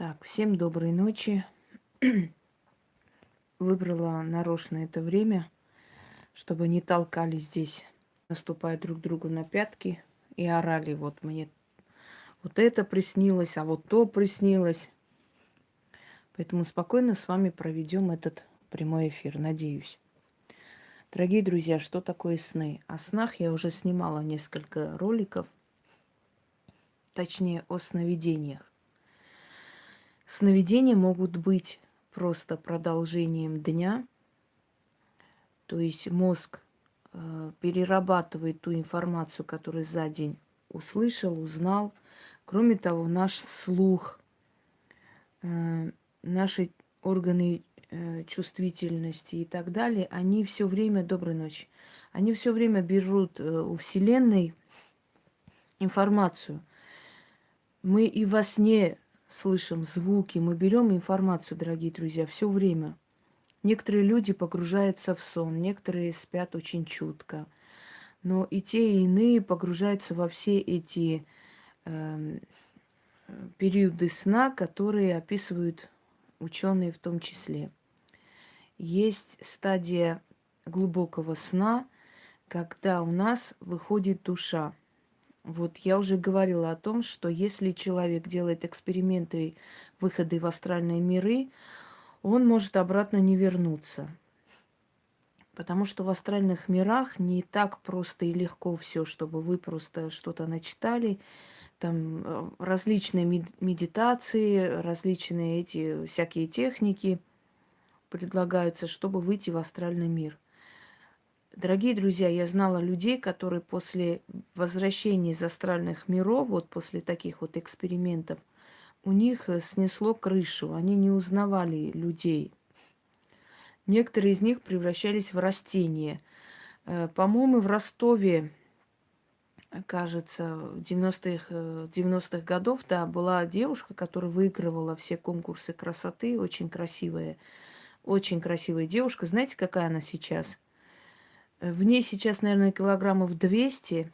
Так, всем доброй ночи. Выбрала нарочно это время, чтобы не толкали здесь, наступая друг другу на пятки и орали. Вот мне вот это приснилось, а вот то приснилось. Поэтому спокойно с вами проведем этот прямой эфир, надеюсь. Дорогие друзья, что такое сны? О снах я уже снимала несколько роликов, точнее о сновидениях. Сновидения могут быть просто продолжением дня, то есть мозг э, перерабатывает ту информацию, которую за день услышал, узнал. Кроме того, наш слух, э, наши органы э, чувствительности и так далее, они все время, доброй ночи, они все время берут у Вселенной информацию. Мы и во сне слышим звуки, мы берем информацию, дорогие друзья, все время. Некоторые люди погружаются в сон, некоторые спят очень чутко. Но и те, и иные погружаются во все эти э, периоды сна, которые описывают ученые в том числе. Есть стадия глубокого сна, когда у нас выходит душа. Вот я уже говорила о том, что если человек делает эксперименты, выходы в астральные миры, он может обратно не вернуться. Потому что в астральных мирах не так просто и легко все, чтобы вы просто что-то начитали. Там э, различные медитации, различные эти всякие техники предлагаются, чтобы выйти в астральный мир – Дорогие друзья, я знала людей, которые после возвращения из астральных миров, вот после таких вот экспериментов, у них э, снесло крышу, они не узнавали людей. Некоторые из них превращались в растения. Э, по-моему, в Ростове, кажется, в 90-х 90 э, годов, да, была девушка, которая выигрывала все конкурсы красоты, очень красивая, очень красивая девушка. Знаете, какая она сейчас – в ней сейчас, наверное, килограммов 200.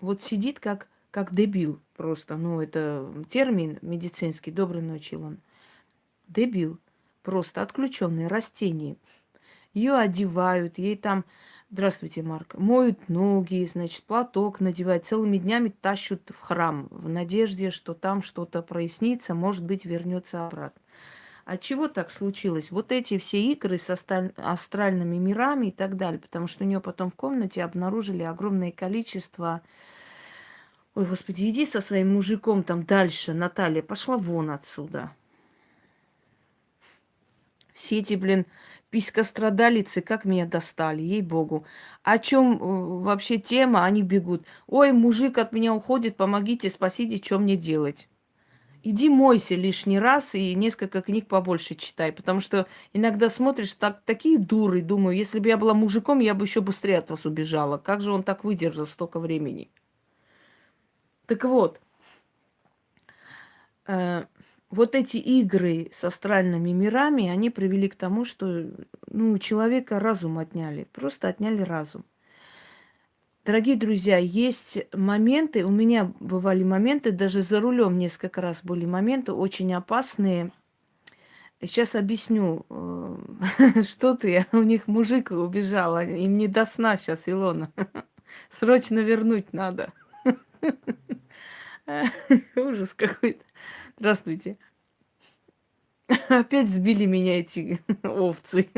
Вот сидит как, как дебил просто. Ну, это термин медицинский. Доброй ночи, Илон. Дебил. Просто отключенный растение. Ее одевают, ей там, здравствуйте, Марк, моют ноги, значит, платок надевают, целыми днями тащут в храм в надежде, что там что-то прояснится, может быть, вернется обратно. А чего так случилось? Вот эти все игры с астральными мирами и так далее, потому что у нее потом в комнате обнаружили огромное количество... Ой, господи, иди со своим мужиком там дальше, Наталья, пошла вон отсюда. Все эти, блин, писькострадалицы, как меня достали, ей-богу. О чем э, вообще тема, они бегут. Ой, мужик от меня уходит, помогите, спасите, что мне делать? Иди мойся лишний раз и несколько книг побольше читай, потому что иногда смотришь так, такие дуры, думаю, если бы я была мужиком, я бы еще быстрее от вас убежала. Как же он так выдержал столько времени? Так вот, э, вот эти игры с астральными мирами, они привели к тому, что ну, у человека разум отняли, просто отняли разум. Дорогие друзья, есть моменты, у меня бывали моменты, даже за рулем несколько раз были моменты очень опасные. Сейчас объясню, э, что ты, у них мужик убежал, им не до сна сейчас, Илона. Срочно вернуть надо. Ужас какой-то. Здравствуйте. Опять сбили меня эти овцы.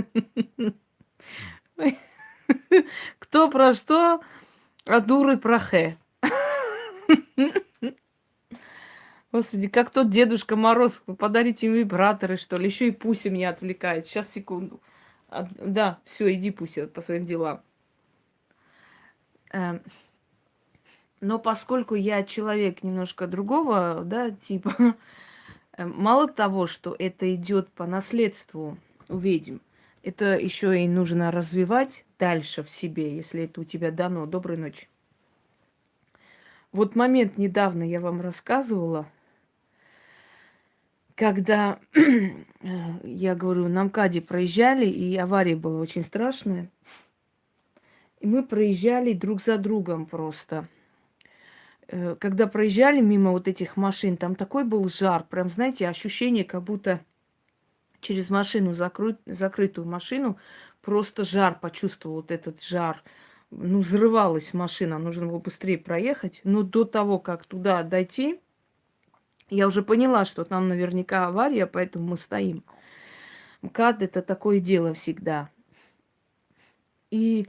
Кто про что? А дуры про хэ. Господи, как тот Дедушка Мороз, подарите им вибраторы, что ли. Еще и Пуся меня отвлекает. Сейчас, секунду. А, да, все, иди, Пуся, по своим делам. Эм, но поскольку я человек немножко другого, да, типа, эм, мало того, что это идет по наследству у ведьм, это еще и нужно развивать дальше в себе, если это у тебя дано. Доброй ночи. Вот момент недавно я вам рассказывала, когда я говорю, на МКАДе проезжали, и авария была очень страшная. И мы проезжали друг за другом просто. э, когда проезжали мимо вот этих машин, там такой был жар, прям, знаете, ощущение, как будто через машину, закры... закрытую машину, просто жар почувствовал, вот этот жар. Ну, взрывалась машина, нужно было быстрее проехать. Но до того, как туда дойти, я уже поняла, что там наверняка авария, поэтому мы стоим. МКАД – это такое дело всегда. И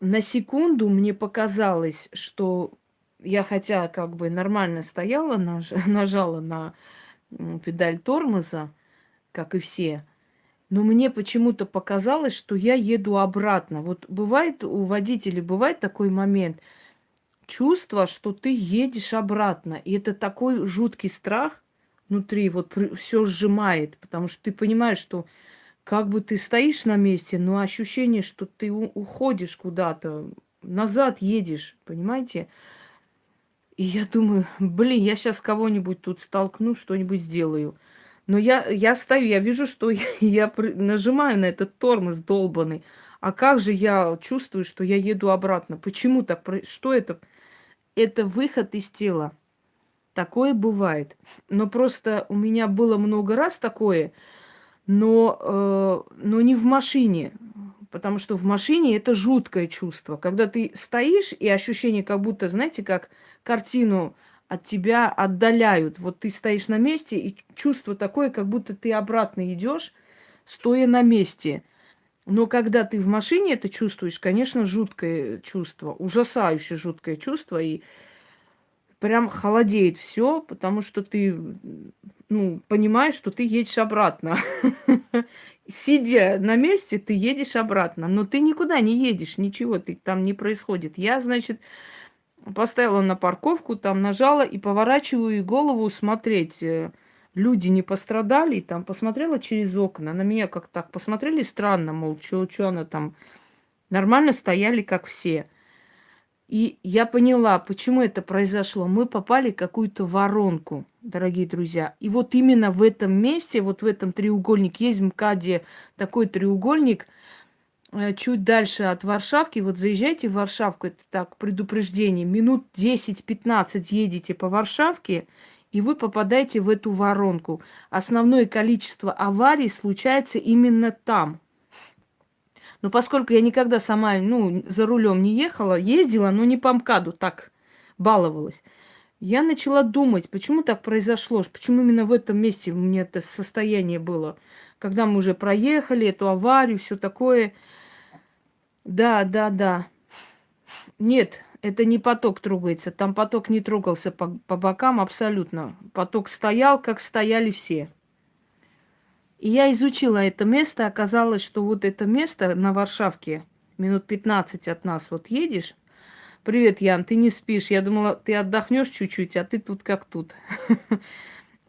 на секунду мне показалось, что я хотя как бы нормально стояла, наж, нажала на педаль тормоза, как и все, но мне почему-то показалось, что я еду обратно. Вот бывает у водителей, бывает такой момент, чувство, что ты едешь обратно. И это такой жуткий страх внутри, вот все сжимает, потому что ты понимаешь, что как бы ты стоишь на месте, но ощущение, что ты уходишь куда-то, назад едешь, понимаете? И я думаю, блин, я сейчас кого-нибудь тут столкну, что-нибудь сделаю. Но я, я стою, я вижу, что я, я нажимаю на этот тормоз долбанный. А как же я чувствую, что я еду обратно? Почему так? Что это? Это выход из тела. Такое бывает. Но просто у меня было много раз такое, но, э, но не в машине. Потому что в машине это жуткое чувство. Когда ты стоишь, и ощущение, как будто, знаете, как картину от тебя отдаляют. Вот ты стоишь на месте, и чувство такое, как будто ты обратно идешь, стоя на месте. Но когда ты в машине это чувствуешь, конечно, жуткое чувство, ужасающее жуткое чувство, и прям холодеет все, потому что ты ну, понимаешь, что ты едешь обратно. Сидя на месте, ты едешь обратно, но ты никуда не едешь, ничего ты, там не происходит. Я, значит, поставила на парковку, там нажала и поворачиваю голову смотреть. Э, люди не пострадали, там посмотрела через окна, на меня как так посмотрели странно, мол, что она там нормально стояли, как все. И я поняла, почему это произошло. Мы попали в какую-то воронку, дорогие друзья. И вот именно в этом месте, вот в этом треугольнике, есть МКАДе такой треугольник, чуть дальше от Варшавки, вот заезжайте в Варшавку, это так, предупреждение, минут 10-15 едете по Варшавке, и вы попадаете в эту воронку. Основное количество аварий случается именно там – но поскольку я никогда сама, ну, за рулем не ехала, ездила, но не по МКАДу, так баловалась. Я начала думать, почему так произошло, почему именно в этом месте у меня это состояние было. Когда мы уже проехали эту аварию, все такое. Да, да, да. Нет, это не поток трогается. Там поток не трогался по, по бокам абсолютно. Поток стоял, как стояли все. И я изучила это место, оказалось, что вот это место на Варшавке, минут 15 от нас вот едешь. Привет, Ян, ты не спишь. Я думала, ты отдохнешь чуть-чуть, а ты тут как тут.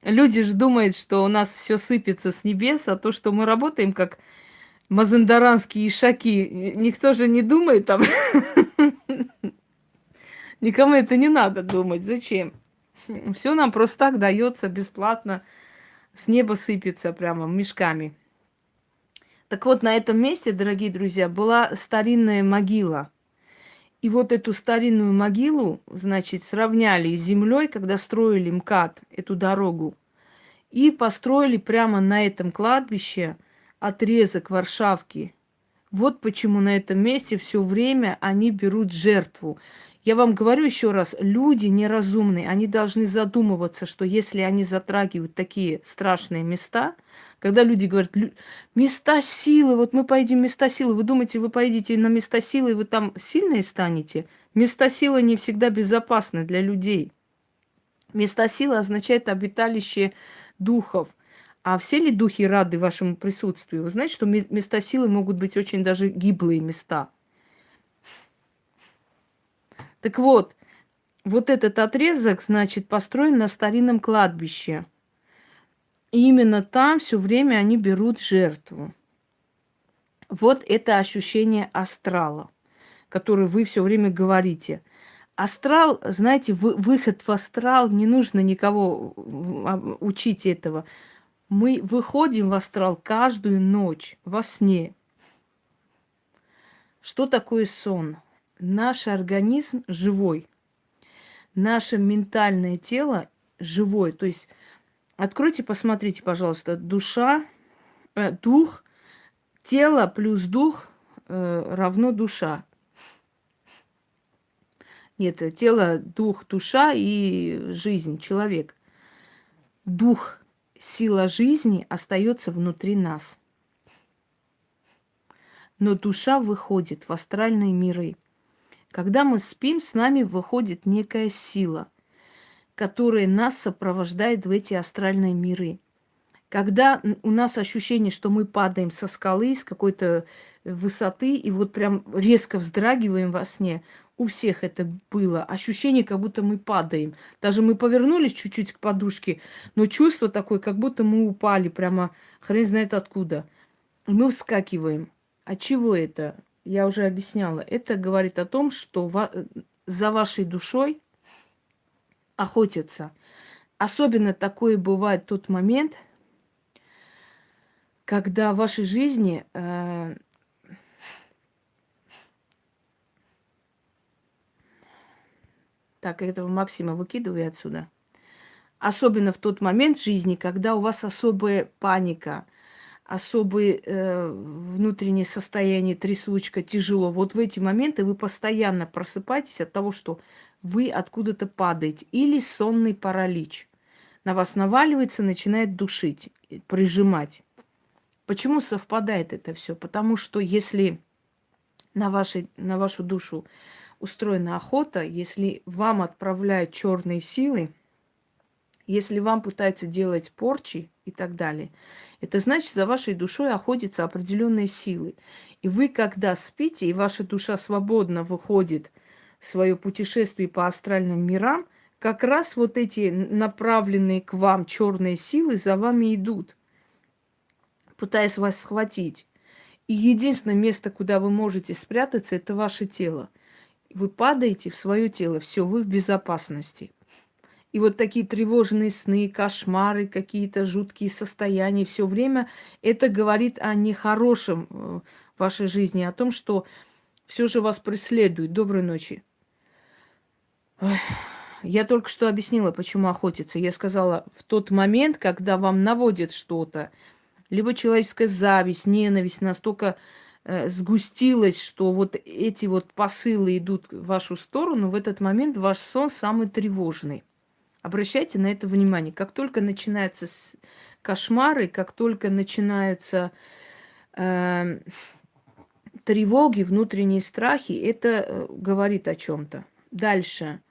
Люди же думают, что у нас все сыпется с небес, а то, что мы работаем как мазандаранские ишаки, никто же не думает там. Никому это не надо думать. Зачем? Все нам просто так дается бесплатно с неба сыпется прямо мешками. Так вот, на этом месте, дорогие друзья, была старинная могила. И вот эту старинную могилу, значит, сравняли с землей, когда строили МКАД, эту дорогу. И построили прямо на этом кладбище отрезок Варшавки. Вот почему на этом месте все время они берут жертву. Я вам говорю еще раз, люди неразумные, они должны задумываться, что если они затрагивают такие страшные места, когда люди говорят, места силы, вот мы поедем места силы, вы думаете, вы поедете на места силы, и вы там сильные станете? Места силы не всегда безопасны для людей. Места силы означает обиталище духов. А все ли духи рады вашему присутствию? Вы знаете, что места силы могут быть очень даже гиблые места – так вот, вот этот отрезок, значит, построен на старинном кладбище. И именно там все время они берут жертву. Вот это ощущение астрала, которое вы все время говорите. Астрал, знаете, выход в астрал, не нужно никого а, учить этого. Мы выходим в астрал каждую ночь во сне. Что такое сон? Наш организм живой. наше ментальное тело живое. То есть откройте, посмотрите, пожалуйста, душа, э, дух, тело плюс дух э, равно душа. Нет, тело, дух, душа и жизнь, человек. Дух, сила жизни остается внутри нас. Но душа выходит в астральные миры. Когда мы спим, с нами выходит некая сила, которая нас сопровождает в эти астральные миры. Когда у нас ощущение, что мы падаем со скалы, с какой-то высоты, и вот прям резко вздрагиваем во сне, у всех это было. Ощущение, как будто мы падаем. Даже мы повернулись чуть-чуть к подушке, но чувство такое, как будто мы упали прямо хрен знает откуда. Мы вскакиваем. А чего это? Я уже объясняла. Это говорит о том, что за вашей душой охотятся. Особенно такое бывает тот момент, когда в вашей жизни э, Так, этого Максима выкидывай отсюда. Особенно в тот момент жизни, когда у вас особая паника, особое э, внутреннее состояние, трясучка, тяжело. Вот в эти моменты вы постоянно просыпаетесь от того, что вы откуда-то падаете. Или сонный паралич. На вас наваливается, начинает душить, прижимать. Почему совпадает это все? Потому что если на, вашей, на вашу душу устроена охота, если вам отправляют черные силы, если вам пытаются делать порчи и так далее, это значит, за вашей душой охотятся определенные силы. И вы, когда спите, и ваша душа свободно выходит в свое путешествие по астральным мирам, как раз вот эти направленные к вам черные силы за вами идут, пытаясь вас схватить. И единственное место, куда вы можете спрятаться, это ваше тело. Вы падаете в свое тело, все, вы в безопасности. И вот такие тревожные сны, кошмары, какие-то жуткие состояния, все время это говорит о нехорошем э, в вашей жизни, о том, что все же вас преследует. Доброй ночи. Я только что объяснила, почему охотиться. Я сказала, в тот момент, когда вам наводят что-то, либо человеческая зависть, ненависть настолько э, сгустилась, что вот эти вот посылы идут в вашу сторону, в этот момент ваш сон самый тревожный. Обращайте на это внимание. Как только начинаются кошмары, как только начинаются э, тревоги, внутренние страхи, это э, говорит о чем-то. Дальше.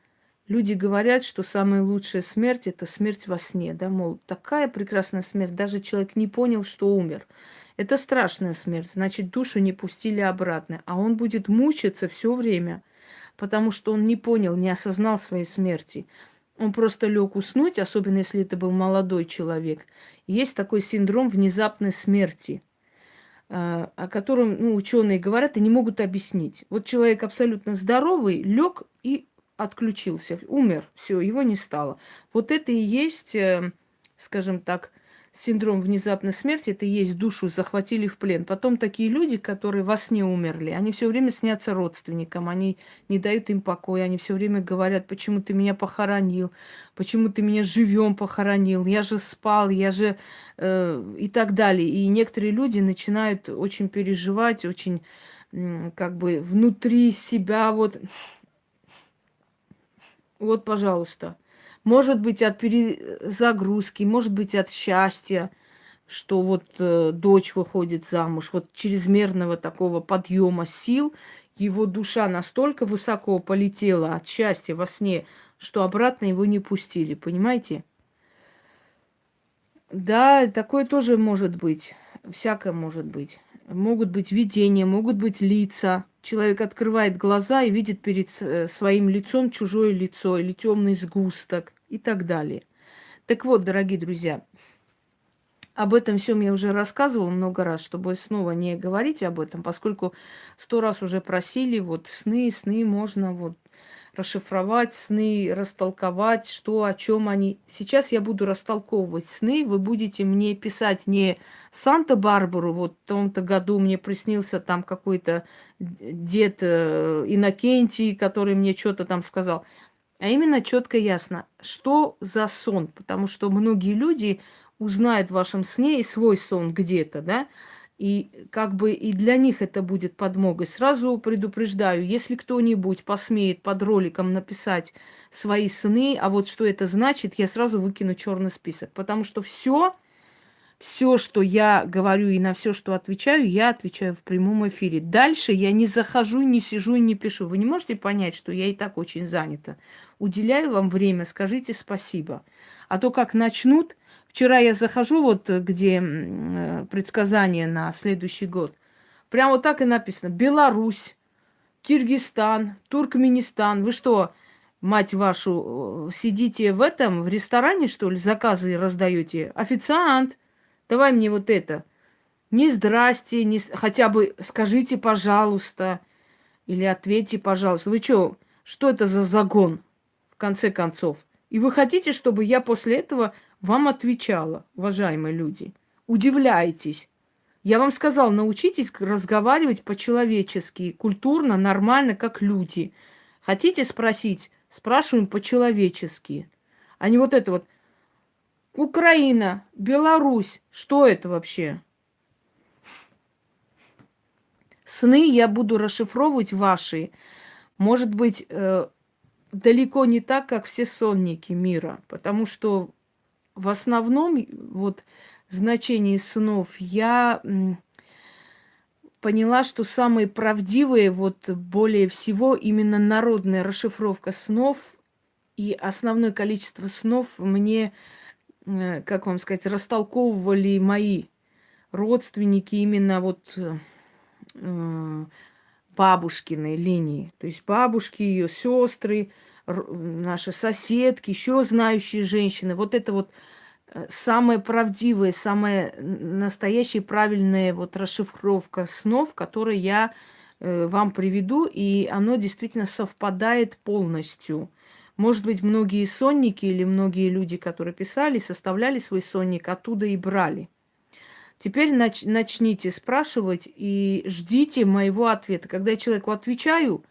Люди говорят, что самая лучшая смерть – это смерть во сне, да, мол, такая прекрасная смерть, даже человек не понял, что умер. Это страшная смерть, значит, душу не пустили обратно, а он будет мучиться все время, потому что он не понял, не осознал своей смерти. Он просто лег уснуть, особенно если это был молодой человек. Есть такой синдром внезапной смерти, а, о котором ну, ученые говорят и не могут объяснить. Вот человек абсолютно здоровый, лег и отключился, умер, все, его не стало. Вот это и есть, э, скажем так, синдром внезапной смерти, это и есть душу захватили в плен. Потом такие люди, которые во сне умерли, они все время снятся родственникам, они не дают им покоя, они все время говорят, почему ты меня похоронил, почему ты меня живем похоронил, я же спал, я же э, и так далее. И некоторые люди начинают очень переживать, очень как бы внутри себя вот вот, пожалуйста. Может быть, от перезагрузки, может быть, от счастья, что вот э, дочь выходит замуж, вот чрезмерного такого подъема сил, его душа настолько высоко полетела от счастья во сне, что обратно его не пустили, понимаете? Да, такое тоже может быть, всякое может быть. Могут быть видения, могут быть лица, человек открывает глаза и видит перед э, своим лицом чужое лицо или темный сгусток и так далее. Так вот, дорогие друзья, об этом всем я уже рассказывала много раз, чтобы снова не говорить об этом, поскольку сто раз уже просили, вот сны, сны можно вот расшифровать сны, растолковать, что, о чем они. Сейчас я буду растолковывать сны. Вы будете мне писать не Санта-Барбару, вот в том-то году мне приснился там какой-то дед э, Иннокентий, который мне что-то там сказал. А именно четко ясно, что за сон. Потому что многие люди узнают в вашем сне и свой сон где-то, да, и как бы и для них это будет подмогой. Сразу предупреждаю, если кто-нибудь посмеет под роликом написать свои сны, а вот что это значит, я сразу выкину черный список. Потому что все, все, что я говорю и на все, что отвечаю, я отвечаю в прямом эфире. Дальше я не захожу, не сижу и не пишу. Вы не можете понять, что я и так очень занята. Уделяю вам время, скажите спасибо. А то как начнут, Вчера я захожу, вот где э, предсказания на следующий год. Прямо вот так и написано. Беларусь, Киргизстан, Туркменистан. Вы что, мать вашу, э, сидите в этом, в ресторане, что ли, заказы раздаете? Официант, давай мне вот это. Не здрасте, не... хотя бы скажите, пожалуйста, или ответьте, пожалуйста. Вы что, что это за загон, в конце концов? И вы хотите, чтобы я после этого вам отвечала, уважаемые люди. Удивляйтесь. Я вам сказал, научитесь разговаривать по-человечески, культурно, нормально, как люди. Хотите спросить? Спрашиваем по-человечески. А не вот это вот. Украина, Беларусь. Что это вообще? Сны я буду расшифровывать ваши. Может быть, э, далеко не так, как все сонники мира. Потому что в основном вот значение снов я поняла, что самые правдивые, вот более всего именно народная расшифровка снов и основное количество снов мне, как вам сказать, растолковывали мои родственники именно вот э, бабушкиной линии. То есть бабушки, ее сестры, наши соседки, еще знающие женщины. Вот это вот э, самая правдивая, самая настоящая правильная вот расшифровка снов, которую я э, вам приведу, и оно действительно совпадает полностью. Может быть, многие сонники или многие люди, которые писали, составляли свой сонник, оттуда и брали. Теперь нач начните спрашивать и ждите моего ответа. Когда я человеку отвечаю,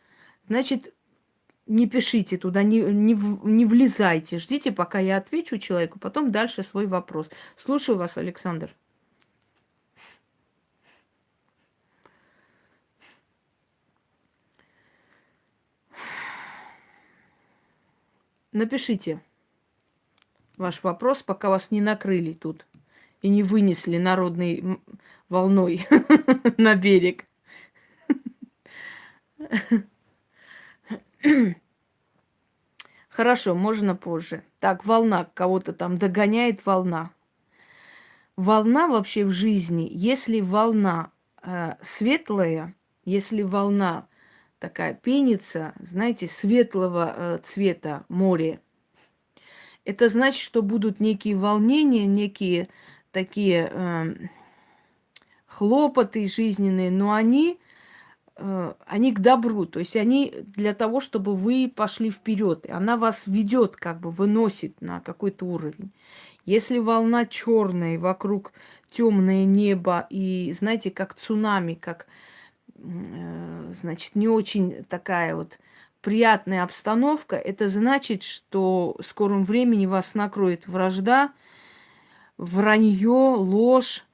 значит, не пишите туда, не, не, не влезайте. Ждите, пока я отвечу человеку, потом дальше свой вопрос. Слушаю вас, Александр. Напишите ваш вопрос, пока вас не накрыли тут и не вынесли народной волной на берег. Хорошо, можно позже. Так, волна, кого-то там догоняет волна. Волна вообще в жизни, если волна э, светлая, если волна такая пенится, знаете, светлого э, цвета море, это значит, что будут некие волнения, некие такие э, хлопоты жизненные, но они Э, они к добру, то есть они для того, чтобы вы пошли вперед. Она вас ведет, как бы выносит на какой-то уровень. Если волна черная, вокруг темное небо, и знаете, как цунами, как значит, не очень такая вот приятная обстановка, это значит, что в скором времени вас накроет вражда, вранье, ложь,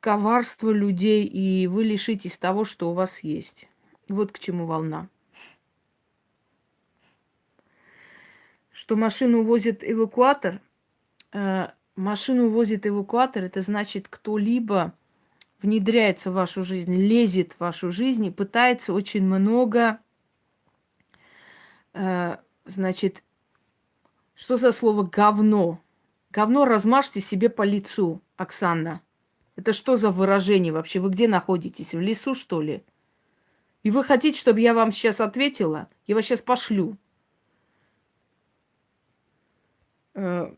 коварство людей, и вы лишитесь того, что у вас есть. Вот к чему волна. Что машину увозит эвакуатор. Э, машину увозит эвакуатор, это значит, кто-либо внедряется в вашу жизнь, лезет в вашу жизнь и пытается очень много, э, значит, что за слово говно? Говно размажьте себе по лицу, Оксана. Это что за выражение вообще? Вы где находитесь? В лесу, что ли? И вы хотите, чтобы я вам сейчас ответила? Я вас сейчас пошлю. Э,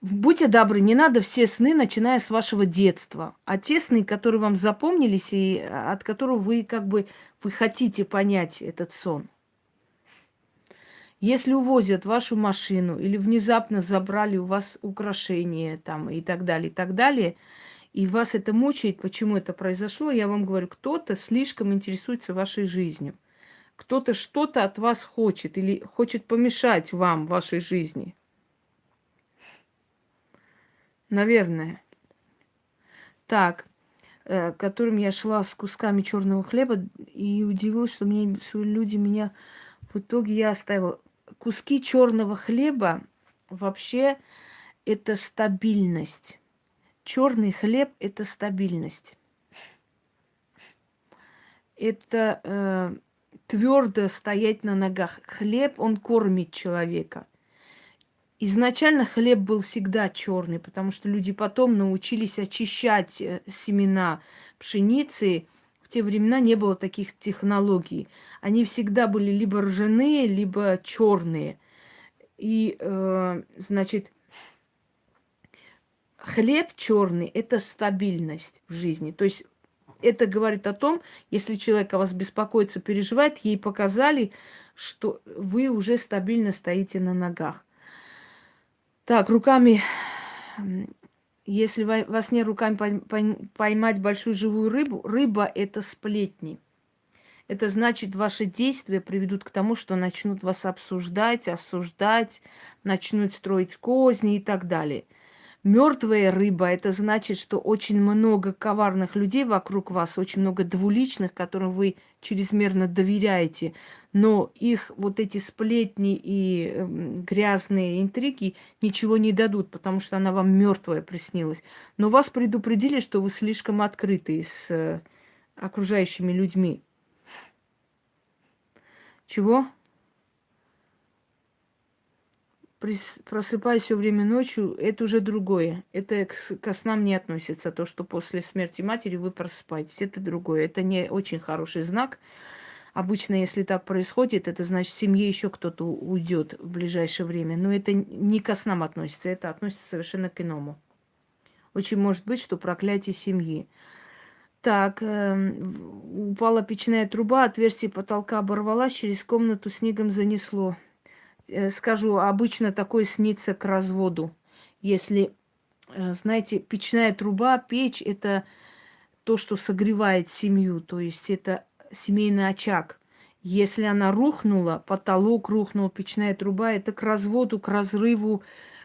будьте добры, не надо все сны, начиная с вашего детства. А те сны, которые вам запомнились, и от которых вы как бы вы хотите понять этот сон – если увозят вашу машину или внезапно забрали у вас украшения там и так далее, и так далее, и вас это мучает, почему это произошло, я вам говорю, кто-то слишком интересуется вашей жизнью. Кто-то что-то от вас хочет или хочет помешать вам в вашей жизни. Наверное. Так, э, которым я шла с кусками черного хлеба и удивилась, что, мне, люди меня в итоге я оставила. Куски черного хлеба вообще это стабильность. Черный хлеб это стабильность. Это э, твердо стоять на ногах. Хлеб, он кормит человека. Изначально хлеб был всегда черный, потому что люди потом научились очищать э, семена пшеницы. В те времена не было таких технологий. Они всегда были либо ржаные, либо черные. И, э, значит, хлеб черный – это стабильность в жизни. То есть это говорит о том, если человек о вас беспокоится, переживает, ей показали, что вы уже стабильно стоите на ногах. Так, руками, если во сне руками поймать большую живую рыбу, рыба – это сплетни. Это значит, ваши действия приведут к тому, что начнут вас обсуждать, осуждать, начнут строить козни и так далее – Мертвая рыба – это значит, что очень много коварных людей вокруг вас, очень много двуличных, которым вы чрезмерно доверяете, но их вот эти сплетни и э, грязные интриги ничего не дадут, потому что она вам мертвая приснилась. Но вас предупредили, что вы слишком открыты с э, окружающими людьми. Чего? Просыпаюсь все время ночью, это уже другое. Это ко снам не относится. То, что после смерти матери вы просыпаетесь, это другое. Это не очень хороший знак. Обычно, если так происходит, это значит, в семье еще кто-то уйдет в ближайшее время. Но это не ко снам относится, это относится совершенно к иному. Очень может быть, что проклятие семьи. Так, э, упала печная труба, отверстие потолка оборвалась, через комнату снегом занесло. Э, скажу, обычно такое снится к разводу. Если, э, знаете, печная труба, печь – это то, что согревает семью, то есть это семейный очаг. Если она рухнула, потолок рухнул, печная труба, это к разводу, к разрыву,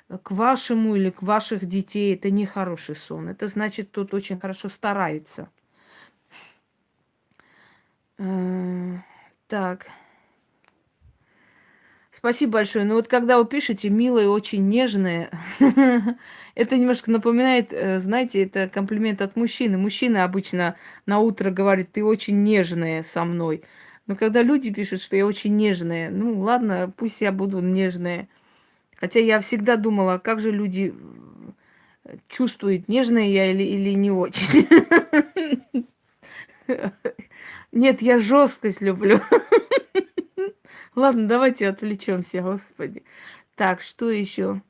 э, к вашему или к ваших детей. Это не хороший сон. Это значит, тот очень хорошо старается. Так. Спасибо большое. Ну вот когда вы пишете милое, очень нежное, это немножко напоминает, э, знаете, это комплимент от мужчины. Мужчина обычно на утро говорит, ты очень нежная со мной. Но когда люди пишут, что я очень нежная, ну ладно, пусть я буду нежная. Хотя я всегда думала, как же люди э, чувствуют, нежная я или, или не очень. Нет, я жесткость люблю. Ладно, давайте отвлечемся, господи. Так, что еще?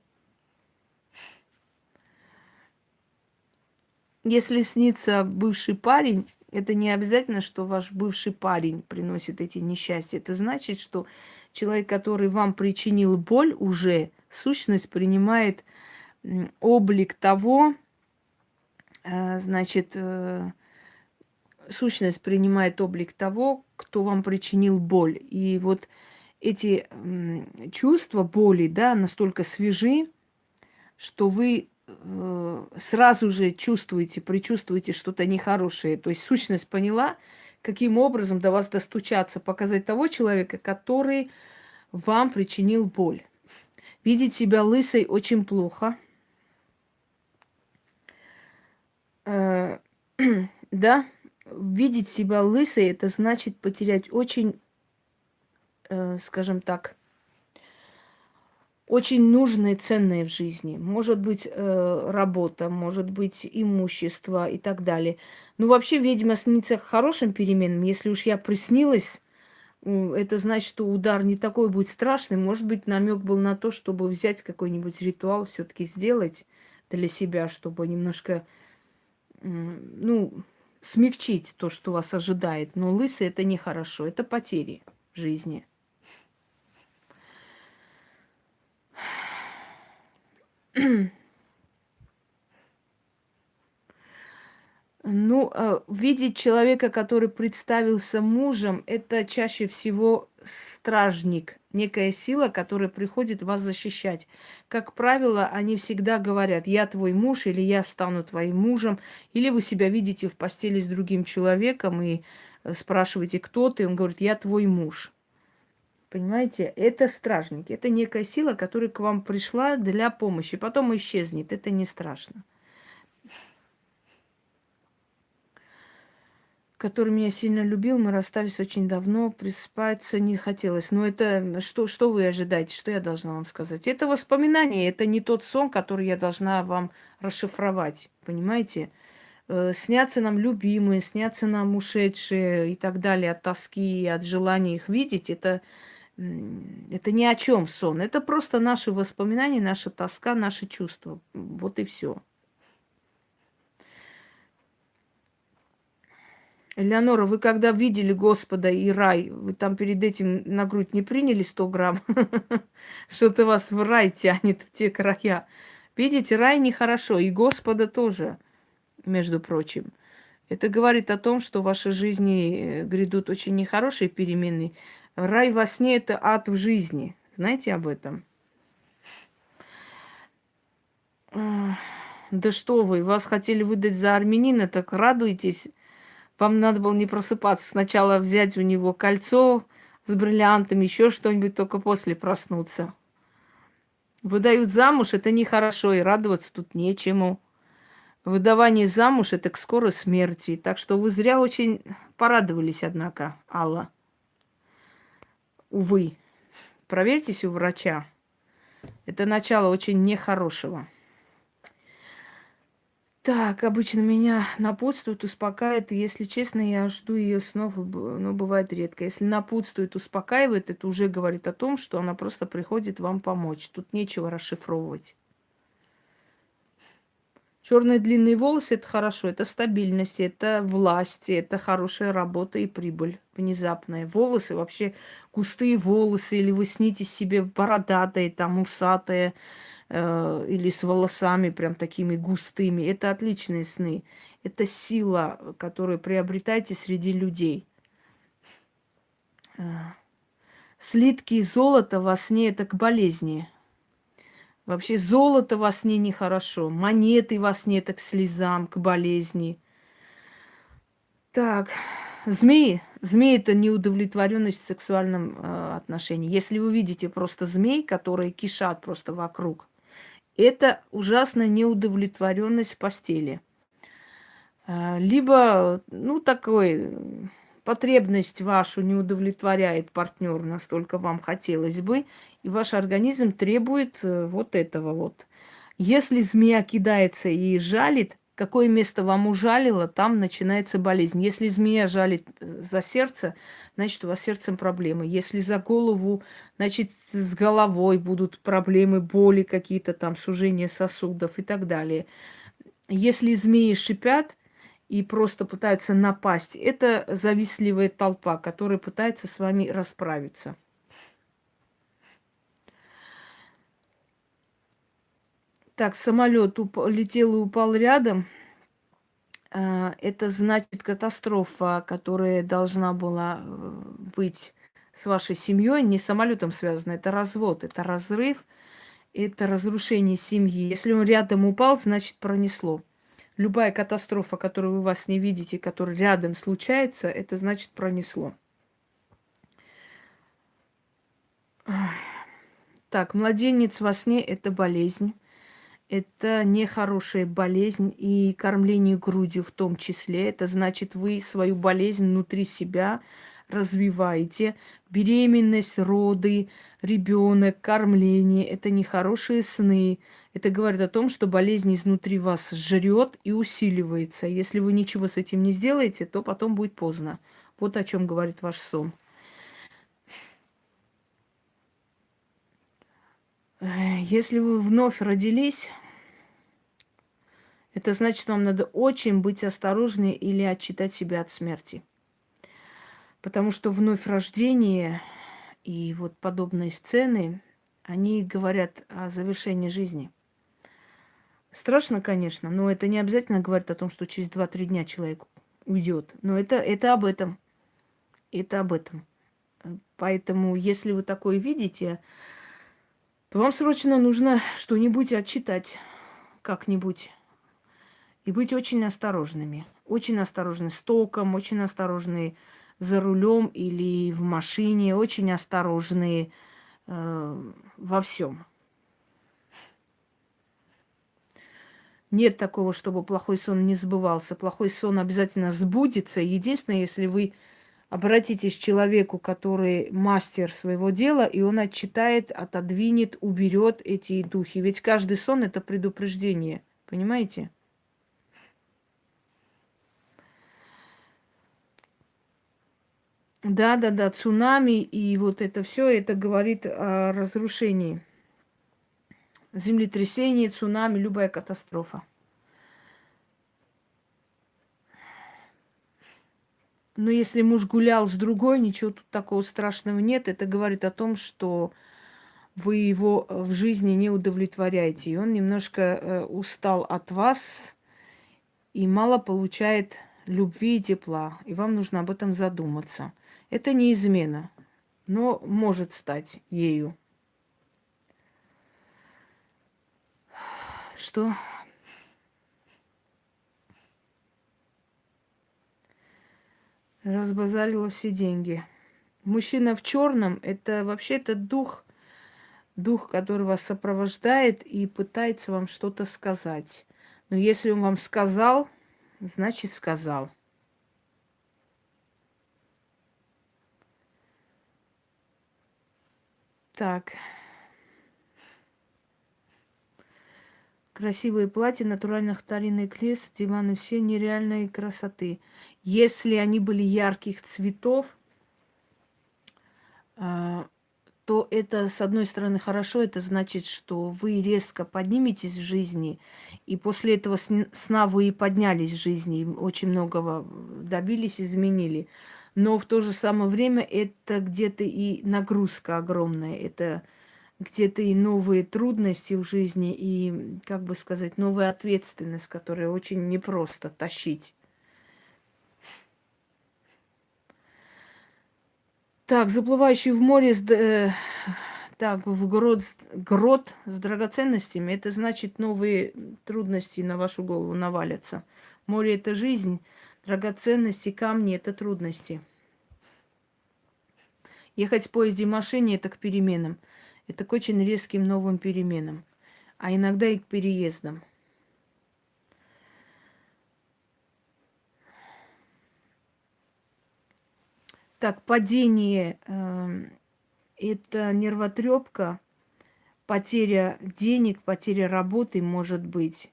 Если снится бывший парень, это не обязательно, что ваш бывший парень приносит эти несчастья. Это значит, что человек, который вам причинил боль, уже сущность принимает облик того, э, значит, э, сущность принимает облик того, кто вам причинил боль. И вот эти чувства боли, да, настолько свежи, что вы э, сразу же чувствуете, предчувствуете что-то нехорошее. То есть сущность поняла, каким образом до вас достучаться, показать того человека, который вам причинил боль. Видеть себя лысой очень плохо. Э, да, видеть себя лысой, это значит потерять очень скажем так, очень нужные, ценные в жизни. Может быть, э, работа, может быть, имущество и так далее. Ну, вообще, ведьма снится хорошим переменам. Если уж я приснилась, это значит, что удар не такой будет страшный. Может быть, намек был на то, чтобы взять какой-нибудь ритуал, все-таки сделать для себя, чтобы немножко, ну, смягчить то, что вас ожидает. Но лысый это нехорошо, это потери в жизни. Ну, э, видеть человека, который представился мужем, это чаще всего стражник, некая сила, которая приходит вас защищать. Как правило, они всегда говорят, я твой муж, или я стану твоим мужем, или вы себя видите в постели с другим человеком и э, спрашиваете, кто ты, он говорит, я твой муж. Понимаете, это стражники, это некая сила, которая к вам пришла для помощи, потом исчезнет, это не страшно. который меня сильно любил, мы расстались очень давно, приспаться не хотелось. Но это что, что вы ожидаете, что я должна вам сказать? Это воспоминание, это не тот сон, который я должна вам расшифровать, понимаете? Э, снятся нам любимые, снятся нам ушедшие и так далее от тоски, от желания их видеть, это, это ни о чем сон. Это просто наши воспоминания, наша тоска, наши чувства. Вот и все. Элеонора, вы когда видели Господа и рай, вы там перед этим на грудь не приняли 100 грамм? Что-то вас в рай тянет в те края. Видите, рай нехорошо, и Господа тоже, между прочим. Это говорит о том, что в вашей жизни э, грядут очень нехорошие перемены. Рай во сне – это ад в жизни. Знаете об этом? Да что вы, вас хотели выдать за армянина, так радуйтесь. Вам надо было не просыпаться. Сначала взять у него кольцо с бриллиантами, еще что-нибудь, только после проснуться. Выдают замуж, это нехорошо, и радоваться тут нечему. Выдавание замуж – это к скорой смерти. Так что вы зря очень порадовались, однако, Алла. Увы. Проверьтесь у врача. Это начало очень нехорошего. Так, обычно меня напутствует, успокаивает. И, если честно, я жду ее снов, но бывает редко. Если напутствует, успокаивает, это уже говорит о том, что она просто приходит вам помочь. Тут нечего расшифровывать. Черные длинные волосы это хорошо, это стабильность, это власть, это хорошая работа и прибыль внезапная. Волосы вообще густые волосы, или вы снитесь себе бородатые, там усатые, э, или с волосами прям такими густыми. Это отличные сны. Это сила, которую приобретаете среди людей. Э, слитки золота во сне это к болезни. Вообще золото во сне нехорошо, монеты во сне это к слезам, к болезни. Так, змеи. Змеи это неудовлетворенность в сексуальном э, отношении. Если вы видите просто змей, которые кишат просто вокруг, это ужасная неудовлетворенность в постели. Э, либо, ну, такой потребность вашу не удовлетворяет партнер, настолько вам хотелось бы, и ваш организм требует э, вот этого вот. Если змея кидается и жалит, какое место вам ужалило, там начинается болезнь. Если змея жалит э, за сердце, значит, у вас с сердцем проблемы. Если за голову, значит, с головой будут проблемы, боли какие-то там, сужение сосудов и так далее. Если змеи шипят, и просто пытаются напасть. Это завистливая толпа, которая пытается с вами расправиться. Так, самолет уп- летел и упал рядом. А, это значит катастрофа, которая должна была э, быть с вашей семьей, не с самолетом связана. Это развод, это разрыв, это разрушение семьи. Если он рядом упал, значит пронесло. Любая катастрофа, которую вы вас не видите, которая рядом случается, это значит пронесло. Так, младенец во сне – это болезнь. Это нехорошая болезнь и кормление грудью в том числе. Это значит, вы свою болезнь внутри себя развиваете. Беременность, роды, ребенок, кормление – это нехорошие сны. Это говорит о том, что болезнь изнутри вас жрет и усиливается. Если вы ничего с этим не сделаете, то потом будет поздно. Вот о чем говорит ваш сон. Если вы вновь родились, это значит, вам надо очень быть осторожны или отчитать себя от смерти. Потому что вновь рождение и вот подобные сцены, они говорят о завершении жизни – Страшно, конечно, но это не обязательно говорит о том, что через 2-3 дня человек уйдет. Но это, это об этом. Это об этом. Поэтому, если вы такое видите, то вам срочно нужно что-нибудь отчитать как-нибудь. И быть очень осторожными. Очень осторожны с током, очень осторожны за рулем или в машине, очень осторожны э, во всем. Нет такого, чтобы плохой сон не сбывался. Плохой сон обязательно сбудется. Единственное, если вы обратитесь к человеку, который мастер своего дела, и он отчитает, отодвинет, уберет эти духи. Ведь каждый сон это предупреждение. Понимаете? Да, да, да, цунами и вот это все, это говорит о разрушении землетрясение, цунами, любая катастрофа. Но если муж гулял с другой, ничего тут такого страшного нет. Это говорит о том, что вы его в жизни не удовлетворяете. И он немножко э, устал от вас и мало получает любви и тепла. И вам нужно об этом задуматься. Это не измена, но может стать ею. что разбазарила все деньги. Мужчина в черном это вообще это дух, дух, который вас сопровождает и пытается вам что-то сказать. Но если он вам сказал, значит сказал. Так. Красивые платья, натуральных старинных лес, диваны, все нереальной красоты. Если они были ярких цветов, а, то это, с одной стороны, хорошо, это значит, что вы резко подниметесь в жизни, и после этого сна вы и поднялись в жизни, очень многого добились, изменили. Но в то же самое время это где-то и нагрузка огромная, это где-то и новые трудности в жизни, и, как бы сказать, новая ответственность, которую очень непросто тащить. Так, заплывающий в море, с, э, так, в грот, грот с драгоценностями, это значит новые трудности на вашу голову навалятся. Море – это жизнь, драгоценности, камни – это трудности. Ехать в поезде и машине – это к переменам – это к очень резким новым переменам, а иногда и к переездам. Так, падение э, это нервотрепка, потеря денег, потеря работы может быть.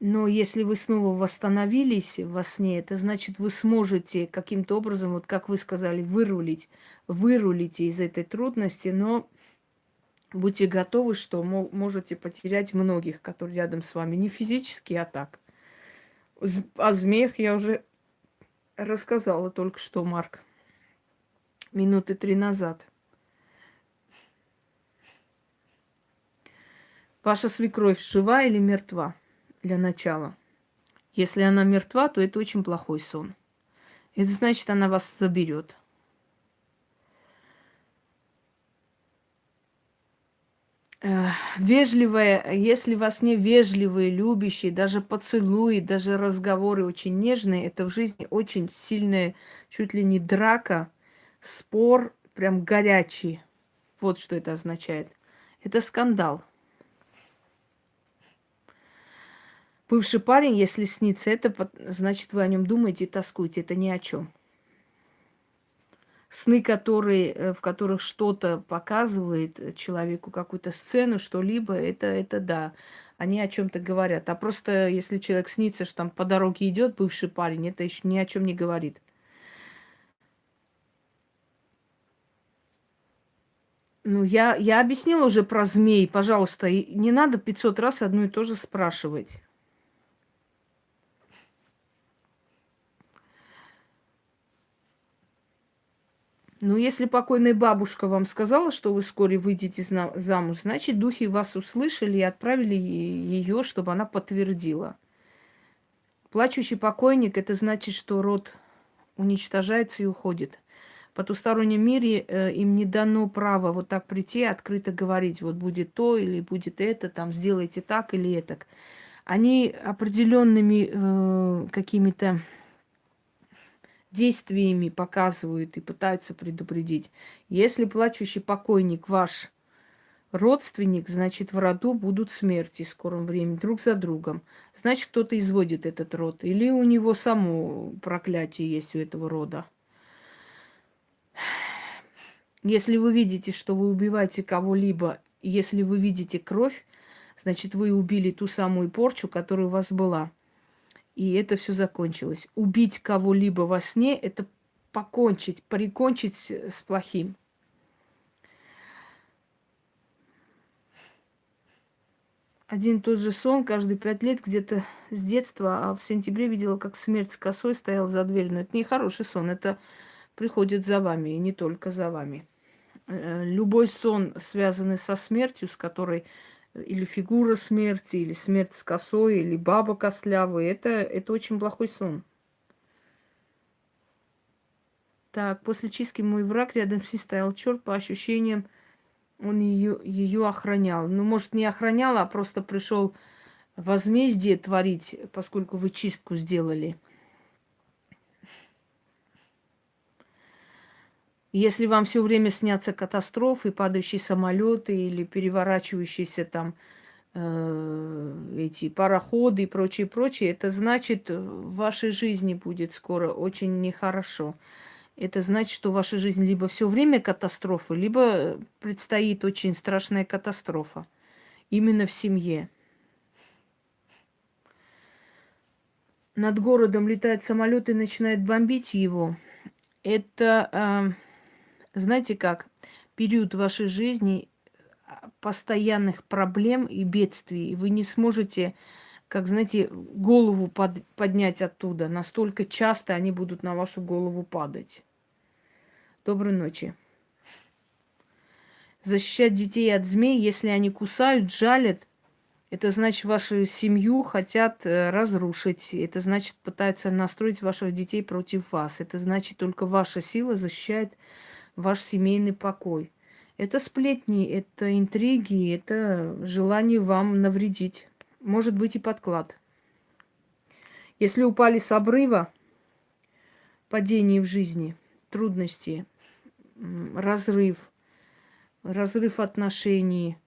Но если вы снова восстановились во сне, это значит, вы сможете каким-то образом, вот как вы сказали, вырулить, вырулите из этой трудности, но будьте готовы, что можете потерять многих, которые рядом с вами. Не физически, а так. О змеях я уже рассказала только что, Марк. Минуты три назад. Ваша свекровь жива или мертва? Для начала. Если она мертва, то это очень плохой сон. Это значит, она вас заберет. вежливая, если вас не вежливые, любящие, даже поцелуи, даже разговоры очень нежные, это в жизни очень сильная, чуть ли не драка, спор, прям горячий. Вот что это означает. Это скандал. Бывший парень, если снится это, значит, вы о нем думаете и тоскуете. Это ни о чем сны, которые, э, в которых что-то показывает человеку, какую-то сцену, что-либо, это, это да, они о чем-то говорят. А просто если человек снится, что там по дороге идет бывший парень, это еще ни о чем не говорит. Ну, я, я объяснила уже про змей, пожалуйста, не надо 500 раз одно и то же спрашивать. Ну, если покойная бабушка вам сказала, что вы вскоре выйдете замуж, значит, духи вас услышали и отправили ее, чтобы она подтвердила. Плачущий покойник – это значит, что род уничтожается и уходит. В потустороннем мире э, им не дано право вот так прийти, открыто говорить, вот будет то или будет это, там сделайте так или это. Они определенными э, какими-то действиями показывают и пытаются предупредить. Если плачущий покойник ваш родственник, значит, в роду будут смерти в скором времени, друг за другом. Значит, кто-то изводит этот род. Или у него само проклятие есть у этого рода. Если вы видите, что вы убиваете кого-либо, если вы видите кровь, значит, вы убили ту самую порчу, которая у вас была и это все закончилось. Убить кого-либо во сне – это покончить, прикончить с плохим. Один и тот же сон каждые пять лет где-то с детства, а в сентябре видела, как смерть с косой стоял за дверью. Но это не хороший сон, это приходит за вами, и не только за вами. Э, любой сон, связанный со смертью, с которой или фигура смерти, или смерть с косой, или баба костлявая. Это, это очень плохой сон. Так, после чистки мой враг рядом с ней стоял черт, по ощущениям, он ее, ее охранял. Ну, может, не охранял, а просто пришел возмездие творить, поскольку вы чистку сделали. Если вам все время снятся катастрофы, падающие самолеты или переворачивающиеся там э, эти пароходы и прочее, прочее, это значит, в вашей жизни будет скоро очень нехорошо. Это значит, что в вашей жизни либо все время катастрофы, либо предстоит очень страшная катастрофа. Именно в семье. Над городом летает самолет и начинает бомбить его. Это э, знаете как, период вашей жизни а, постоянных проблем и бедствий, и вы не сможете, как знаете, голову под, поднять оттуда. Настолько часто они будут на вашу голову падать. Доброй ночи. Защищать детей от змей, если они кусают, жалят, это значит, вашу семью хотят э, разрушить. Это значит, пытаются настроить ваших детей против вас. Это значит, только ваша сила защищает ваш семейный покой. Это сплетни, это интриги, это желание вам навредить. Может быть и подклад. Если упали с обрыва, падение в жизни, трудности, разрыв, разрыв отношений,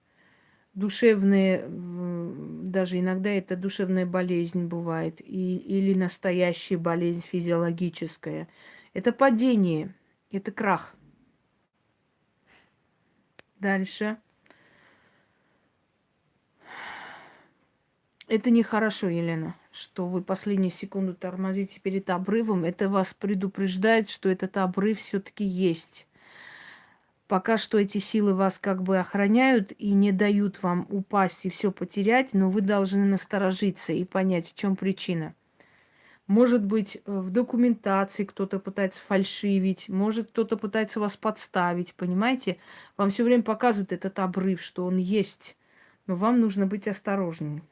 душевные, даже иногда это душевная болезнь бывает, и, или настоящая болезнь физиологическая. Это падение, это крах – Дальше. Это нехорошо, Елена, что вы последнюю секунду тормозите перед обрывом. Это вас предупреждает, что этот обрыв все-таки есть. Пока что эти силы вас как бы охраняют и не дают вам упасть и все потерять, но вы должны насторожиться и понять, в чем причина. Может быть, э, в документации кто-то пытается фальшивить, может, кто-то пытается вас подставить, понимаете? Вам все время показывают этот обрыв, что он есть, но вам нужно быть осторожнее.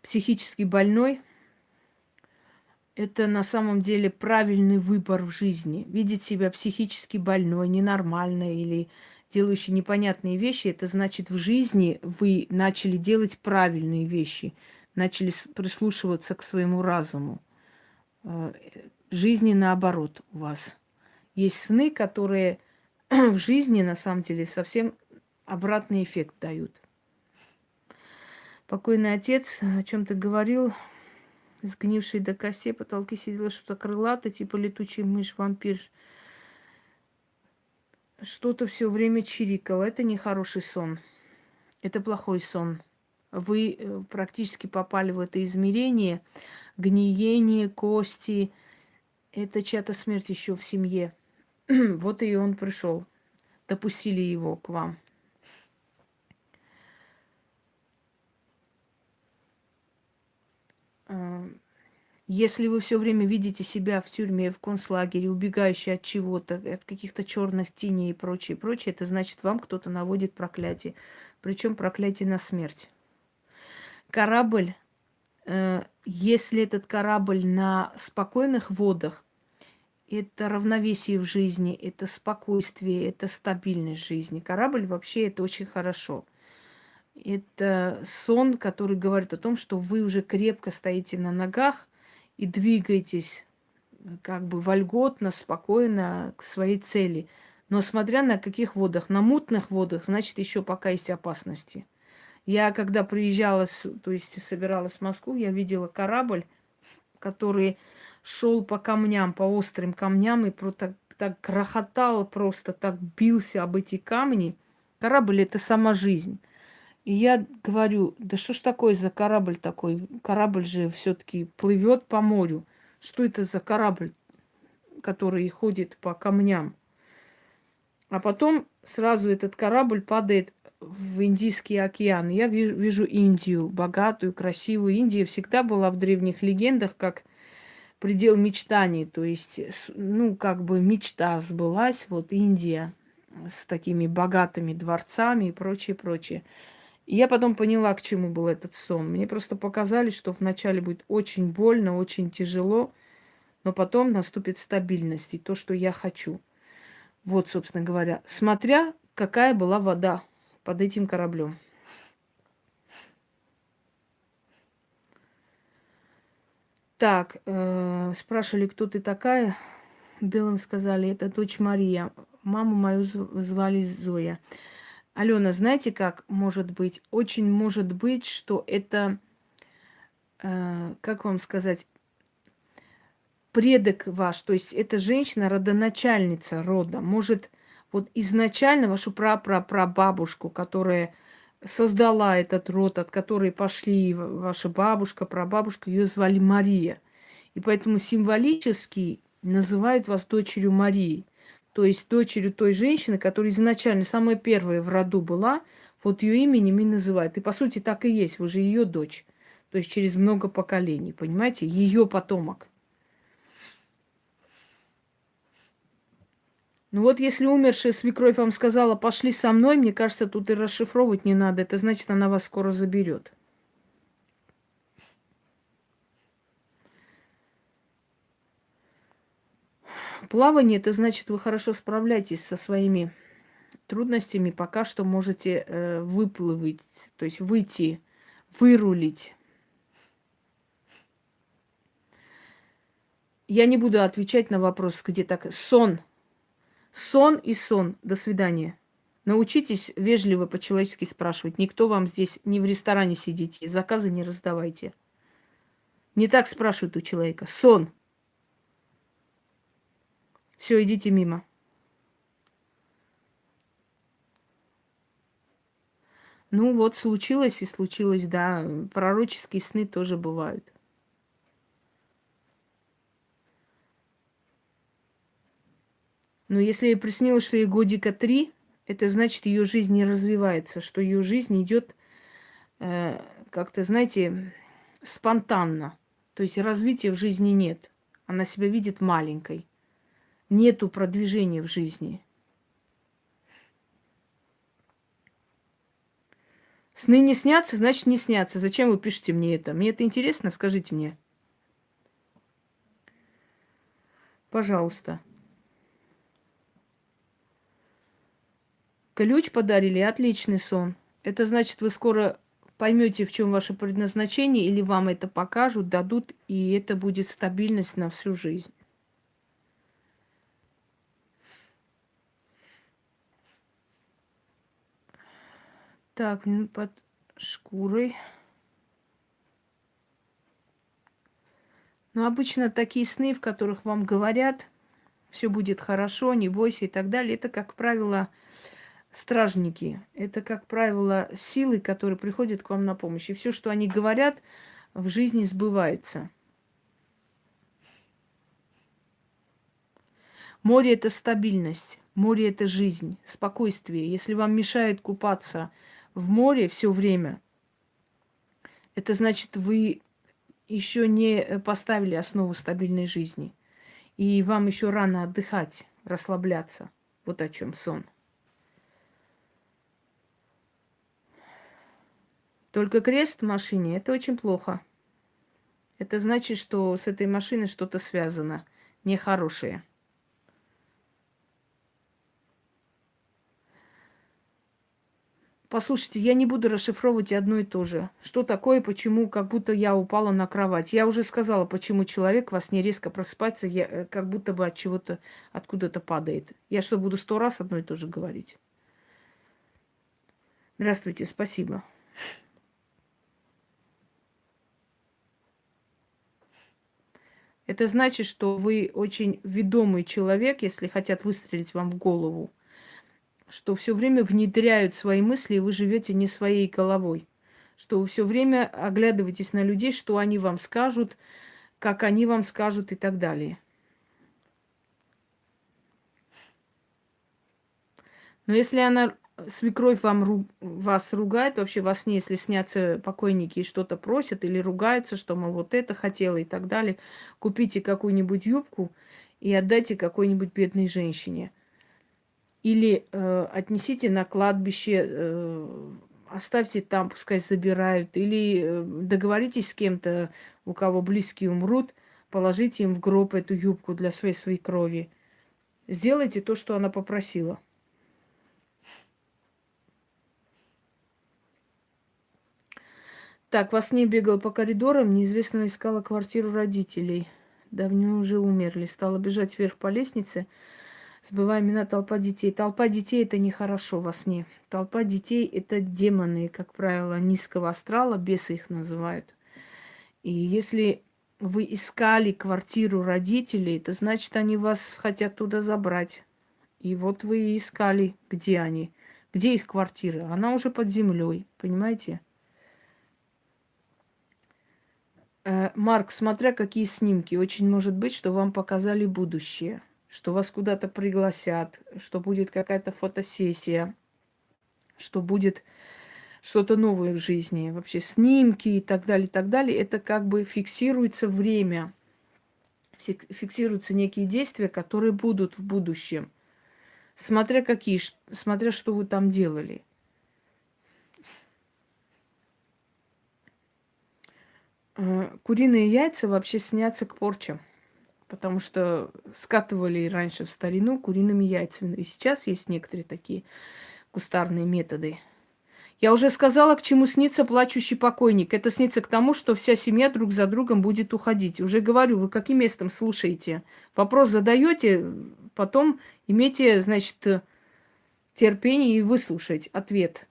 Психически больной – это на самом деле правильный выбор в жизни. Видеть себя психически больной, ненормальной или делающей непонятные вещи – это значит, в жизни вы начали делать правильные вещи – начали прислушиваться к своему разуму. Э, жизни наоборот у вас. Есть сны, которые в жизни на самом деле совсем обратный эффект дают. Покойный отец о чем-то говорил, сгнивший до костей, потолки сидела что-то крылатое, типа летучий мышь, вампир. Что-то все время чирикало. Это нехороший сон. Это плохой сон вы э, практически попали в это измерение, гниение, кости. Это чья-то смерть еще в семье. вот и он пришел. Допустили его к вам. А, Если вы все время видите себя в тюрьме, в концлагере, убегающий от чего-то, от каких-то черных теней и прочее, прочее, это значит, вам кто-то наводит проклятие. Причем проклятие на смерть. Корабль, э, если этот корабль на спокойных водах, это равновесие в жизни, это спокойствие, это стабильность жизни. Корабль вообще это очень хорошо. Это сон, который говорит о том, что вы уже крепко стоите на ногах и двигаетесь как бы вольготно, спокойно к своей цели. Но смотря на каких водах, на мутных водах, значит, еще пока есть опасности. Я когда приезжала, то есть собиралась в Москву, я видела корабль, который шел по камням, по острым камням, и так, так грохотал просто, так бился об эти камни. Корабль – это сама жизнь. И я говорю, да что ж такое за корабль такой? Корабль же все-таки плывет по морю. Что это за корабль, который ходит по камням? А потом сразу этот корабль падает в Индийский океан. Я вижу, Индию, богатую, красивую. Индия всегда была в древних легендах как предел мечтаний. То есть, ну, как бы мечта сбылась. Вот Индия с такими богатыми дворцами и прочее, прочее. И я потом поняла, к чему был этот сон. Мне просто показали, что вначале будет очень больно, очень тяжело, но потом наступит стабильность и то, что я хочу. Вот, собственно говоря, смотря какая была вода под этим кораблем. Так, э, спрашивали, кто ты такая. Белым сказали, это дочь Мария. Маму мою звали Зоя. Алена, знаете, как может быть? Очень может быть, что это, э, как вам сказать, предок ваш, то есть это женщина, родоначальница рода, может вот изначально вашу прапрапрабабушку, которая создала этот род, от которой пошли ваша бабушка, прабабушка, ее звали Мария. И поэтому символически называют вас дочерью Марии. То есть дочерью той женщины, которая изначально самая первая в роду была, вот ее именем и называют. И по сути так и есть, вы же ее дочь. То есть через много поколений, понимаете? Ее потомок. Ну вот если умершая свекровь вам сказала, пошли со мной, мне кажется, тут и расшифровывать не надо. Это значит, она вас скоро заберет. Плавание, это значит, вы хорошо справляетесь со своими трудностями, пока что можете э, выплывать, то есть выйти, вырулить. Я не буду отвечать на вопрос, где так. Сон – Сон и сон. До свидания. Научитесь вежливо по-человечески спрашивать. Никто вам здесь не в ресторане сидите, заказы не раздавайте. Не так спрашивают у человека. Сон. Все, идите мимо. Ну вот, случилось и случилось, да. Пророческие сны тоже бывают. Но если ей приснилось, что ей годика три, это значит, ее жизнь не развивается, что ее жизнь идет э, как-то, знаете, спонтанно. То есть развития в жизни нет. Она себя видит маленькой. Нету продвижения в жизни. Сны не снятся, значит не снятся. Зачем вы пишете мне это? Мне это интересно, скажите мне. Пожалуйста. Ключ подарили, отличный сон. Это значит, вы скоро поймете, в чем ваше предназначение, или вам это покажут, дадут, и это будет стабильность на всю жизнь. Так, под шкурой. Но обычно такие сны, в которых вам говорят, все будет хорошо, не бойся и так далее, это, как правило, стражники. Это, как правило, силы, которые приходят к вам на помощь. И все, что они говорят, в жизни сбывается. Море – это стабильность, море – это жизнь, спокойствие. Если вам мешает купаться в море все время, это значит, вы еще не поставили основу стабильной жизни. И вам еще рано отдыхать, расслабляться. Вот о чем сон. Только крест в машине – это очень плохо. Это значит, что с этой машиной что-то связано нехорошее. Послушайте, я не буду расшифровывать одно и то же. Что такое, почему, как будто я упала на кровать. Я уже сказала, почему человек во сне резко просыпается, я, э, как будто бы от чего-то, откуда-то падает. Я что, буду сто раз одно и то же говорить? Здравствуйте, спасибо. Это значит, что вы очень ведомый человек, если хотят выстрелить вам в голову что все время внедряют свои мысли, и вы живете не своей головой. Что вы все время оглядываетесь на людей, что они вам скажут, как они вам скажут и так далее. Но если она, свекровь вам, вас ругает, вообще во сне, если снятся покойники и что-то просят или ругаются, что, мол, вот это хотела и так далее, купите какую-нибудь юбку и отдайте какой-нибудь бедной женщине – или э, отнесите на кладбище, э, оставьте там, пускай забирают. Или э, договоритесь с кем-то, у кого близкие умрут, положите им в гроб эту юбку для своей своей крови. Сделайте то, что она попросила. Так, во сне бегал по коридорам, неизвестно искала квартиру родителей. Давно уже умерли. Стала бежать вверх по лестнице забывая имена толпа детей. Толпа детей это нехорошо во сне. Толпа детей это демоны, как правило, низкого астрала, бесы их называют. И если вы искали квартиру родителей, это значит, они вас хотят туда забрать. И вот вы искали, где они, где их квартира. Она уже под землей, понимаете? Э, Марк, смотря какие снимки, очень может быть, что вам показали будущее что вас куда-то пригласят, что будет какая-то фотосессия, что будет что-то новое в жизни, вообще снимки и так далее, и так далее. Это как бы фиксируется время, фиксируются некие действия, которые будут в будущем, смотря какие, смотря что вы там делали. Куриные яйца вообще снятся к порчам потому что скатывали раньше в старину куриными яйцами. И сейчас есть некоторые такие кустарные методы. Я уже сказала, к чему снится плачущий покойник. Это снится к тому, что вся семья друг за другом будет уходить. Уже говорю, вы каким местом слушаете? Вопрос задаете, потом имейте, значит, терпение и выслушать ответ.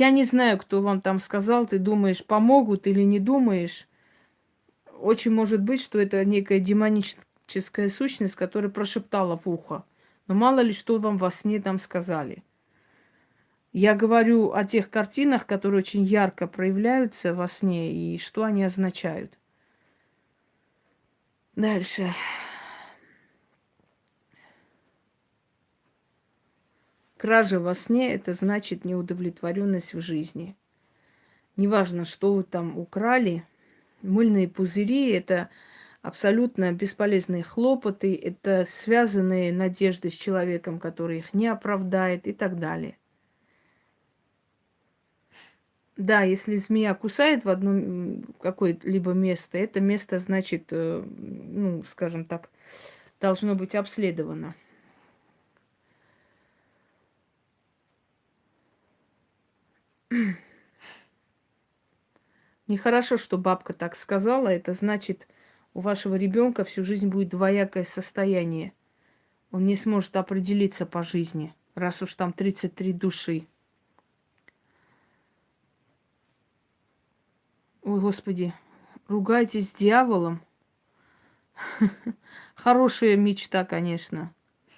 Я не знаю, кто вам там сказал, ты думаешь, помогут или не думаешь. Очень может быть, что это некая демоническая сущность, которая прошептала в ухо. Но мало ли, что вам во сне там сказали. Я говорю о тех картинах, которые очень ярко проявляются во сне и что они означают. Дальше. Кража во сне – это значит неудовлетворенность в жизни. Неважно, что вы там украли, мыльные пузыри – это абсолютно бесполезные хлопоты, это связанные надежды с человеком, который их не оправдает и так далее. Да, если змея кусает в одно какое-либо место, это место, значит, э, ну, скажем так, должно быть обследовано. Нехорошо, что бабка так сказала. Это значит, у вашего ребенка всю жизнь будет двоякое состояние. Он не сможет определиться по жизни, раз уж там 33 души. Ой, Господи, ругайтесь с дьяволом. Хорошая мечта, конечно.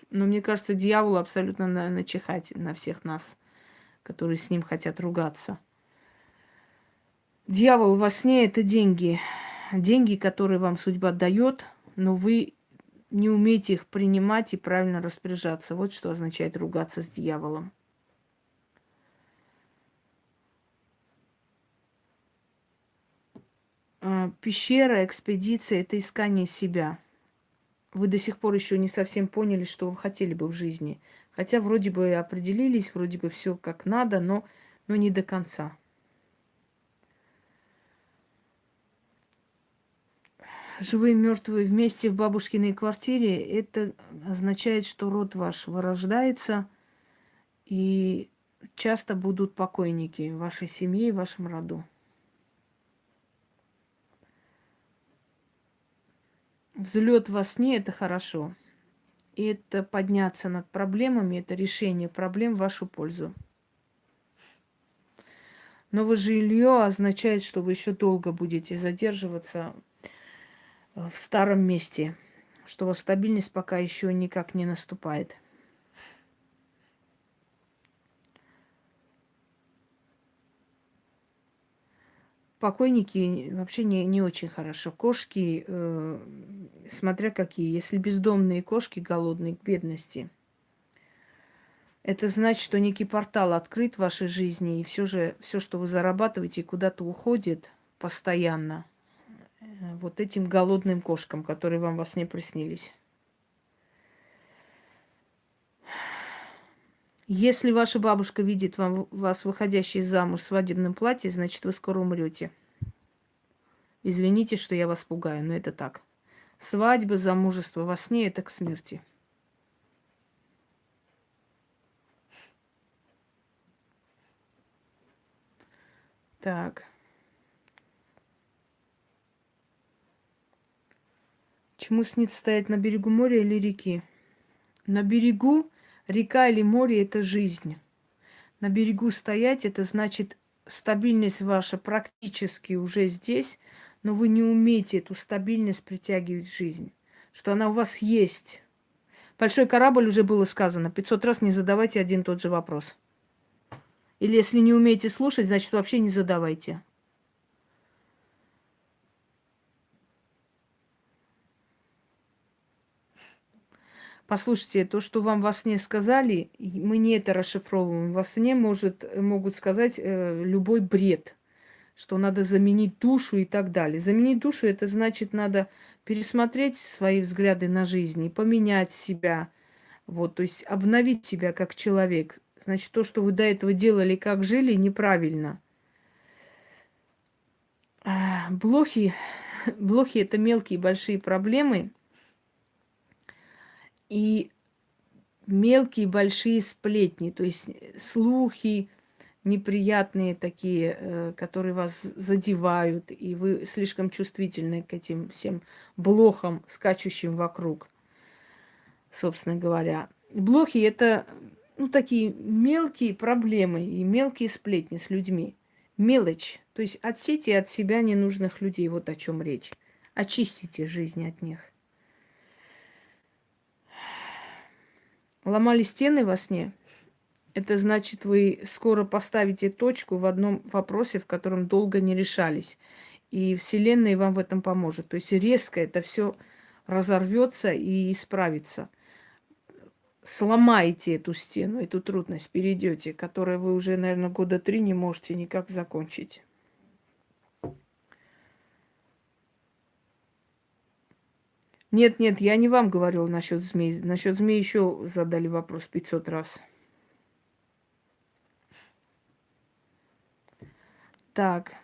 Но мне кажется, дьяволу абсолютно начихать на всех нас которые с ним хотят ругаться. Дьявол во сне – это деньги. Деньги, которые вам судьба дает, но вы не умеете их принимать и правильно распоряжаться. Вот что означает ругаться с дьяволом. А, пещера, экспедиция – это искание себя. Вы до сих пор еще не совсем поняли, что вы хотели бы в жизни – Хотя вроде бы определились, вроде бы все как надо, но, но не до конца. живые мертвые вместе в бабушкиной квартире, это означает, что род ваш вырождается, и часто будут покойники в вашей семье и в вашем роду. Взлет во сне это хорошо. И это подняться над проблемами, это решение проблем в вашу пользу. Новое жилье означает, что вы еще долго будете задерживаться в старом месте, что стабильность пока еще никак не наступает. Покойники вообще не, не очень хорошо. Кошки, э, смотря какие, если бездомные кошки голодные к бедности, это значит, что некий портал открыт в вашей жизни, и все же все, что вы зарабатываете, куда-то уходит постоянно – Э, вот этим голодным кошкам, которые вам во сне приснились. Если ваша бабушка видит вам, вас выходящей замуж в свадебном платье, значит, вы скоро умрете. Извините, что я вас пугаю, но это так. Свадьба, замужество во сне – это к смерти. Так. Чему снится стоять на берегу моря или реки? На берегу река или море – это жизнь. На берегу стоять – это значит стабильность ваша практически уже здесь, но вы не умеете эту стабильность притягивать в жизнь, что она у вас есть. Большой корабль уже было сказано, 500 раз не задавайте один тот же вопрос. Или если не умеете слушать, значит вообще не задавайте. Послушайте, то, что вам во сне сказали, мы не это расшифровываем. Во сне может, могут сказать э, любой бред, что надо заменить душу и так далее. Заменить душу это значит, надо пересмотреть свои взгляды на жизнь и поменять себя. Вот, то есть обновить себя как человек. Значит, то, что вы до этого делали, как жили, неправильно. Блохи, блохи это мелкие большие проблемы – и мелкие большие сплетни, то есть слухи неприятные такие, э, которые вас задевают, и вы слишком чувствительны к этим всем блохам, скачущим вокруг, собственно говоря. Блохи – это ну, такие мелкие проблемы и мелкие сплетни с людьми. Мелочь. То есть отсейте от себя ненужных людей. Вот о чем речь. Очистите жизнь от них. Ломали стены во сне. Это значит, вы скоро поставите точку в одном вопросе, в котором долго не решались. И Вселенная вам в этом поможет. То есть резко это все разорвется и исправится. Сломаете эту стену, эту трудность, перейдете, которую вы уже, наверное, года три не можете никак закончить. Нет, нет, я не вам говорил насчет змей. Насчет змей еще задали вопрос 500 раз. Так.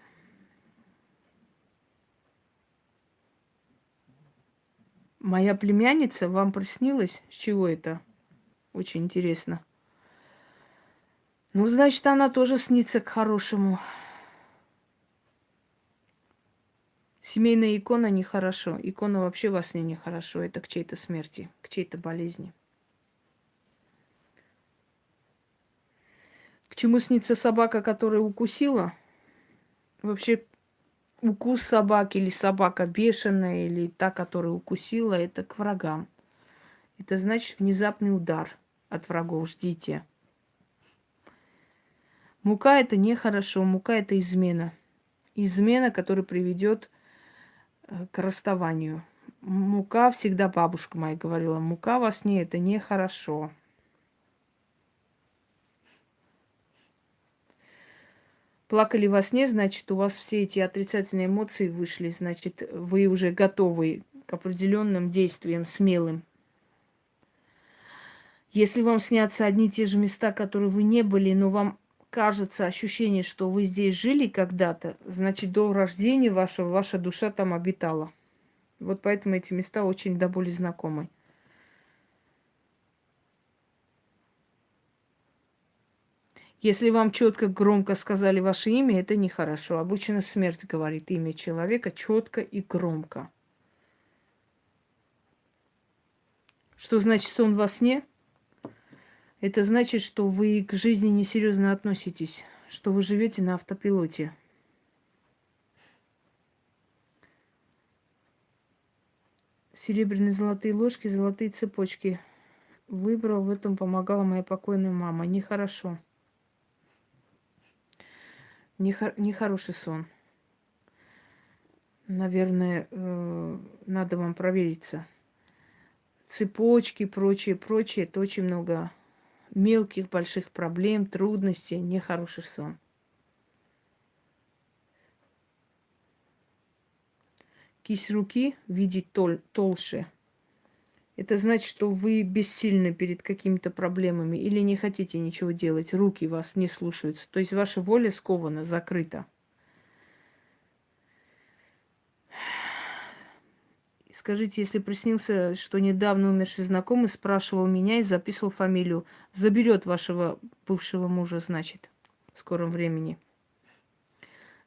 Моя племянница вам приснилась? С чего это? Очень интересно. Ну, значит, она тоже снится к хорошему. Семейная икона нехорошо. Икона вообще во сне нехорошо. Это к чьей-то смерти, к чьей-то болезни. К чему снится собака, которая укусила? Вообще, укус собаки или собака бешеная, или та, которая укусила, это к врагам. Это значит внезапный удар от врагов. Ждите. Мука это нехорошо, мука это измена. Измена, которая приведет к расставанию. Мука всегда бабушка моя говорила, мука во сне это нехорошо. плакали во сне, значит, у вас все эти отрицательные эмоции вышли, значит, вы уже готовы к определенным действиям, смелым. Если вам снятся одни и те же места, которые вы не были, но вам кажется ощущение, что вы здесь жили когда-то, значит, до рождения вашего ваша душа там обитала. Вот поэтому эти места очень до боли знакомы. Если вам четко, громко сказали ваше имя, это нехорошо. Обычно смерть говорит имя человека четко и громко. Что значит сон во сне? Это значит, что вы к жизни несерьезно относитесь, что вы живете на автопилоте. Серебряные золотые ложки, золотые цепочки. Выбрал, в этом помогала моя покойная мама. Нехорошо. Нехороший сон. Наверное, э, надо вам провериться. Цепочки, прочее, прочее. Это очень много мелких, больших проблем, трудностей, нехороший сон. Кисть руки видеть тол толще. Это значит, что вы бессильны перед какими-то проблемами или не хотите ничего делать, руки вас не слушаются. То есть ваша воля скована, закрыта. Скажите, если приснился, что недавно умерший знакомый спрашивал меня и записывал фамилию, заберет вашего бывшего мужа, значит, в скором времени.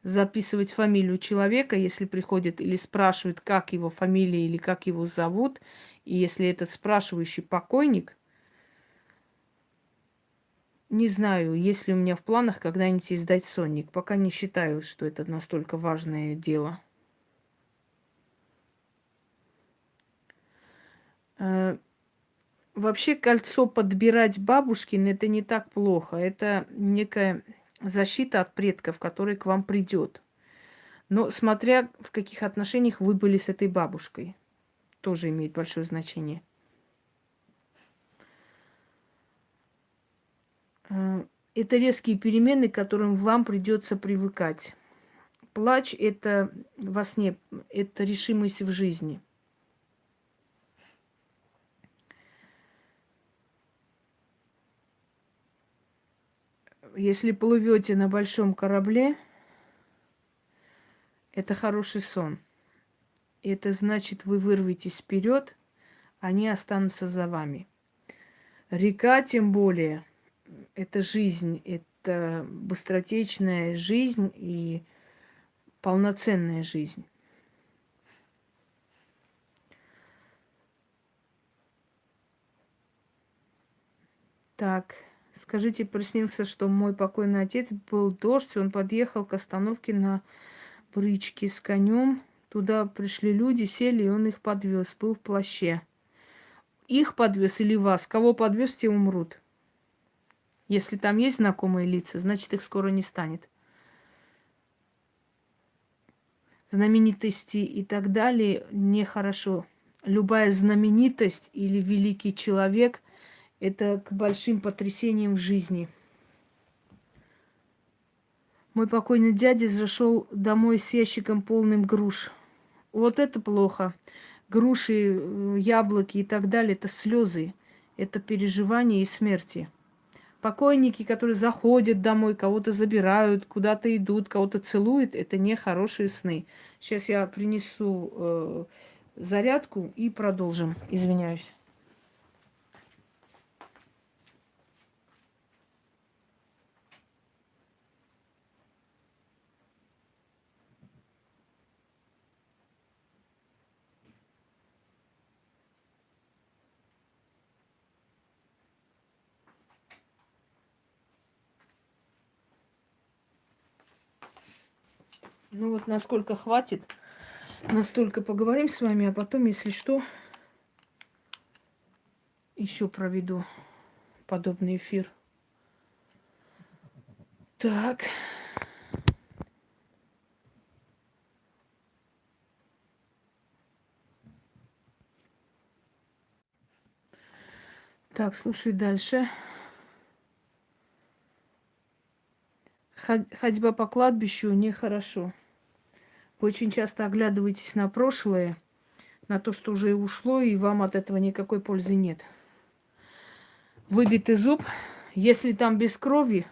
Записывать фамилию человека, если приходит или спрашивает, как его фамилия или как его зовут, и если этот спрашивающий покойник, не знаю, есть ли у меня в планах когда-нибудь издать сонник. Пока не считаю, что это настолько важное дело. Вообще кольцо подбирать бабушкин это не так плохо. Это некая защита от предков, который к вам придет. Но смотря в каких отношениях вы были с этой бабушкой, тоже имеет большое значение. Э, это резкие перемены, к которым вам придется привыкать. Плач это во сне, это решимость в жизни – если плывете на большом корабле, это хороший сон. Это значит, вы вырветесь вперед, они останутся за вами. Река, тем более, это жизнь, это быстротечная жизнь и полноценная жизнь. Так. Скажите, приснился, что мой покойный отец был дождь, он подъехал к остановке на бричке с конем. Туда пришли люди, сели, и он их подвез, был в плаще. Их подвез или вас? Кого подвез, те умрут. Если там есть знакомые лица, значит, их скоро не станет. Знаменитости и так далее нехорошо. Любая знаменитость или великий человек – это к большим потрясениям в жизни. Мой покойный дядя зашел домой с ящиком полным груш. Вот это плохо. Груши, э, яблоки и так далее – это слезы, это переживания и смерти. Покойники, которые заходят домой, кого-то забирают, куда-то идут, кого-то целуют, это не хорошие сны. Сейчас я принесу э, зарядку и продолжим. Извиняюсь. Ну вот насколько хватит, настолько поговорим с вами, а потом, если что, еще проведу подобный эфир. Так. Так, слушай дальше. ходьба по кладбищу нехорошо. Вы очень часто оглядываетесь на прошлое, на то, что уже ушло, и вам от этого никакой пользы нет. Выбитый зуб, если там без крови,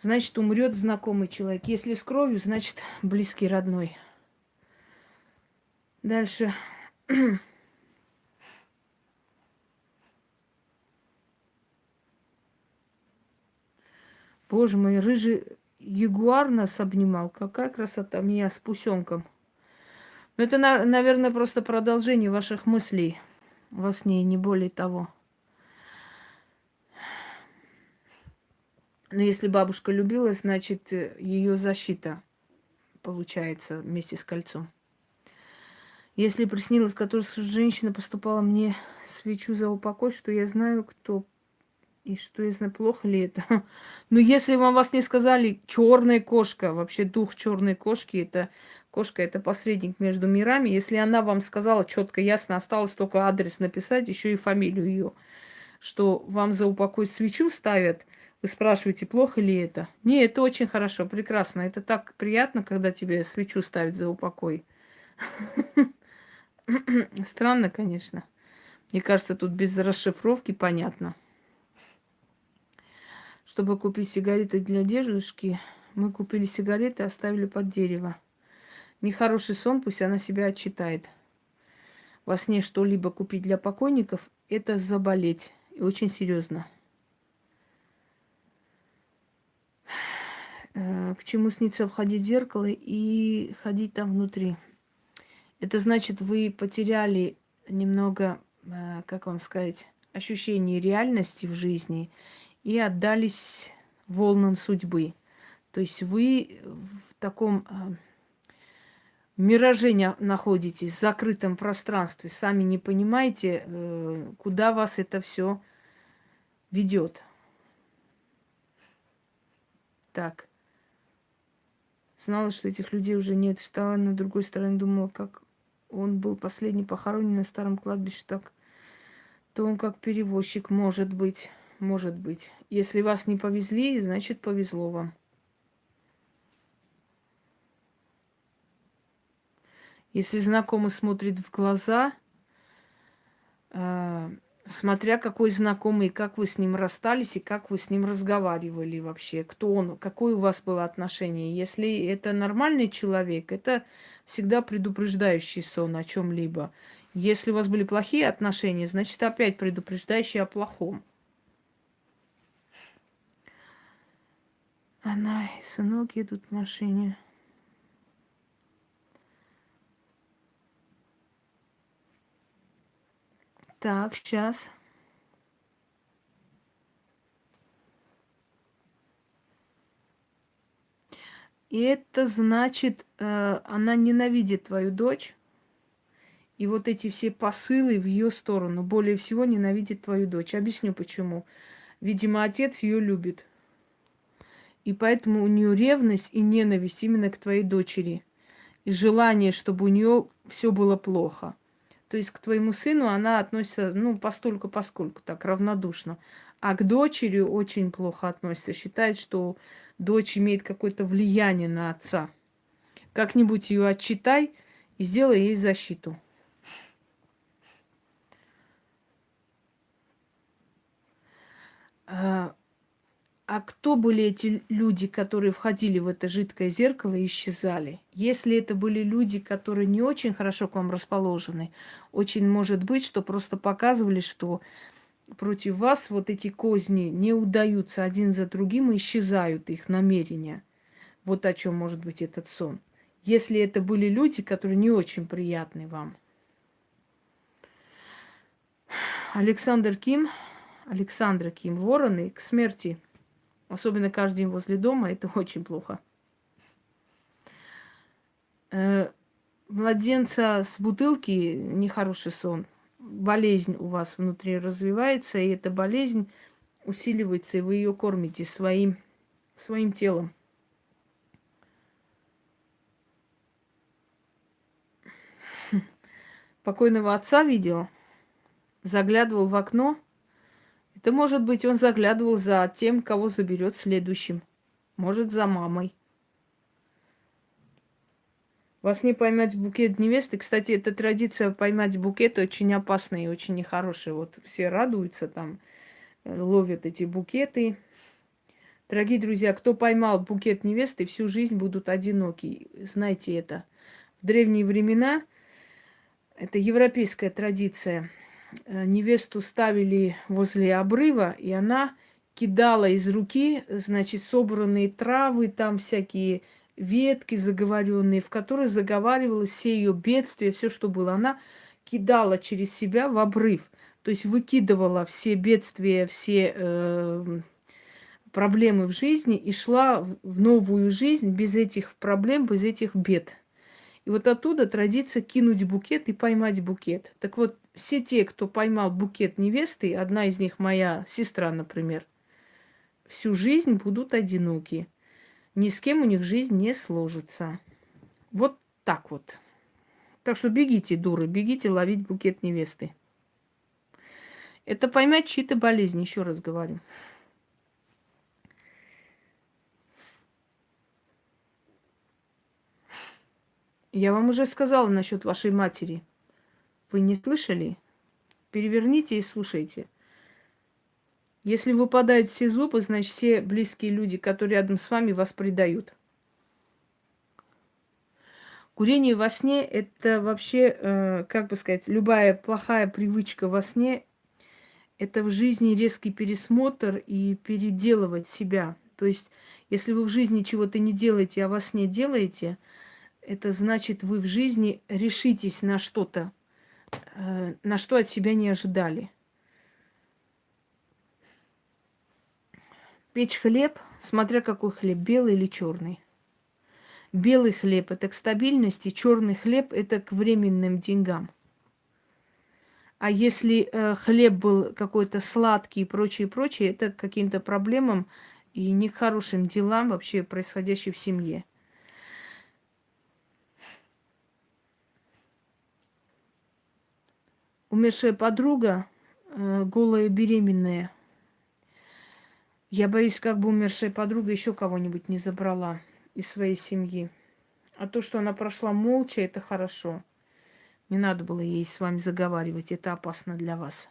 значит умрет знакомый человек. Если с кровью, значит близкий родной. Дальше. Боже мой, рыжий ягуар нас обнимал. Какая красота меня с пусенком. Но это, наверное, просто продолжение ваших мыслей во сне, не более того. Но если бабушка любила, значит, ее защита получается вместе с кольцом. Если приснилось, которая женщина поступала мне свечу за упокой, что я знаю, кто и что я знаю, плохо ли это. Но если вам вас не сказали, черная кошка, вообще дух черной кошки, это кошка, это посредник между мирами. Если она вам сказала четко, ясно, осталось только адрес написать, еще и фамилию ее, что вам за упокой свечу ставят, вы спрашиваете, плохо ли это? Не, это очень хорошо, прекрасно. Это так приятно, когда тебе свечу ставят за упокой. Странно, конечно. Мне кажется, тут без расшифровки понятно. Чтобы купить сигареты для дедушки, мы купили сигареты и оставили под дерево. Нехороший сон, пусть она себя отчитает. Во сне что-либо купить для покойников – это заболеть. И очень серьезно. Э, к чему снится входить в зеркало и ходить там внутри. Это значит, вы потеряли немного, э, как вам сказать, ощущение реальности в жизни и отдались волнам судьбы. То есть вы в таком э, мираже находитесь, в закрытом пространстве, сами не понимаете, э, куда вас это все ведет. Так. Знала, что этих людей уже нет. Стала на другой стороне, думала, как он был последний похоронен на старом кладбище, так то он как перевозчик, может быть, может быть. Если вас не повезли, значит повезло вам. Если знакомый смотрит в глаза, э, смотря какой знакомый, как вы с ним расстались и как вы с ним разговаривали вообще, кто он, какое у вас было отношение. Если это нормальный человек, это всегда предупреждающий сон о чем-либо. Если у вас были плохие отношения, значит опять предупреждающий о плохом. Она и сынок едут в машине. Так, сейчас. И это значит, э, она ненавидит твою дочь. И вот эти все посылы в ее сторону более всего ненавидит твою дочь. Объясню почему. Видимо, отец ее любит. И поэтому у нее ревность и ненависть именно к твоей дочери. И желание, чтобы у нее все было плохо. То есть к твоему сыну она относится, ну, постольку поскольку так, равнодушно. А к дочери очень плохо относится. Считает, что дочь имеет какое-то влияние на отца. Как-нибудь ее отчитай и сделай ей защиту. А, а кто были эти люди, которые входили в это жидкое зеркало и исчезали? Если это были люди, которые не очень хорошо к вам расположены, очень может быть, что просто показывали, что против вас вот эти козни не удаются один за другим и исчезают их намерения. Вот о чем может быть этот сон. Если это были люди, которые не очень приятны вам. Александр Ким, Александра Ким, вороны к смерти – Особенно каждый день возле дома, это очень плохо. Э, младенца с бутылки нехороший сон. Болезнь у вас внутри развивается, и эта болезнь усиливается, и вы ее кормите своим, своим телом. Покойного отца видел, заглядывал в окно – это может быть он заглядывал за тем, кого заберет следующим. Может, за мамой. Вас не поймать букет невесты. Кстати, эта традиция поймать букет очень опасная и очень нехорошая. Вот все радуются там, э, ловят эти букеты. Дорогие друзья, кто поймал букет невесты, всю жизнь будут одиноки. Знайте это. В древние времена, это европейская традиция, невесту ставили возле обрыва, и она кидала из руки, значит, собранные травы, там всякие ветки заговоренные, в которые заговаривалось все ее бедствия, все, что было. Она кидала через себя в обрыв, то есть выкидывала все бедствия, все э, проблемы в жизни и шла в новую жизнь без этих проблем, без этих бед. И вот оттуда традиция кинуть букет и поймать букет. Так вот, все те, кто поймал букет невесты, одна из них моя сестра, например, всю жизнь будут одиноки. Ни с кем у них жизнь не сложится. Вот так вот. Так что бегите, дуры, бегите ловить букет невесты. Это поймать чьи-то болезни, еще раз говорю. Я вам уже сказала насчет вашей матери. Вы не слышали? Переверните и слушайте. Если выпадают все зубы, значит, все близкие люди, которые рядом с вами, вас предают. Курение во сне – это вообще, э, как бы сказать, любая плохая привычка во сне – это в жизни резкий пересмотр и переделывать себя. То есть, если вы в жизни чего-то не делаете, а во сне делаете – это значит, вы в жизни решитесь на что-то, на что от себя не ожидали. Печь хлеб, смотря какой хлеб, белый или черный. Белый хлеб это к стабильности, черный хлеб это к временным деньгам. А если э, хлеб был какой-то сладкий и прочее, прочее, это к каким-то проблемам и не к хорошим делам вообще происходящим в семье. Умершая подруга, э, голая беременная. Я боюсь, как бы умершая подруга еще кого-нибудь не забрала из своей семьи. А то, что она прошла молча, это хорошо. Не надо было ей с вами заговаривать, это опасно для вас.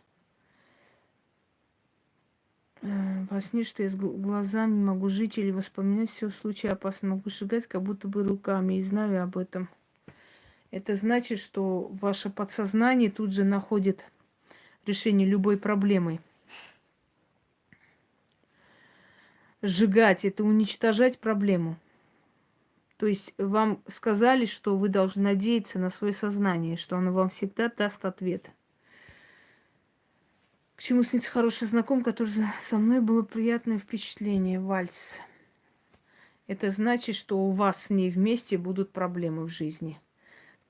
Э, во сне, что я с глазами могу жить или воспоминать все в случае опасно, могу сжигать, как будто бы руками, и знаю об этом это значит, что ваше подсознание тут же находит решение любой проблемы. Сжигать – это уничтожать проблему. То есть вам сказали, что вы должны надеяться на свое сознание, что оно вам всегда даст ответ. К чему снится хороший знаком, который со мной было приятное впечатление, вальс. Это значит, что у вас с ней вместе будут проблемы в жизни –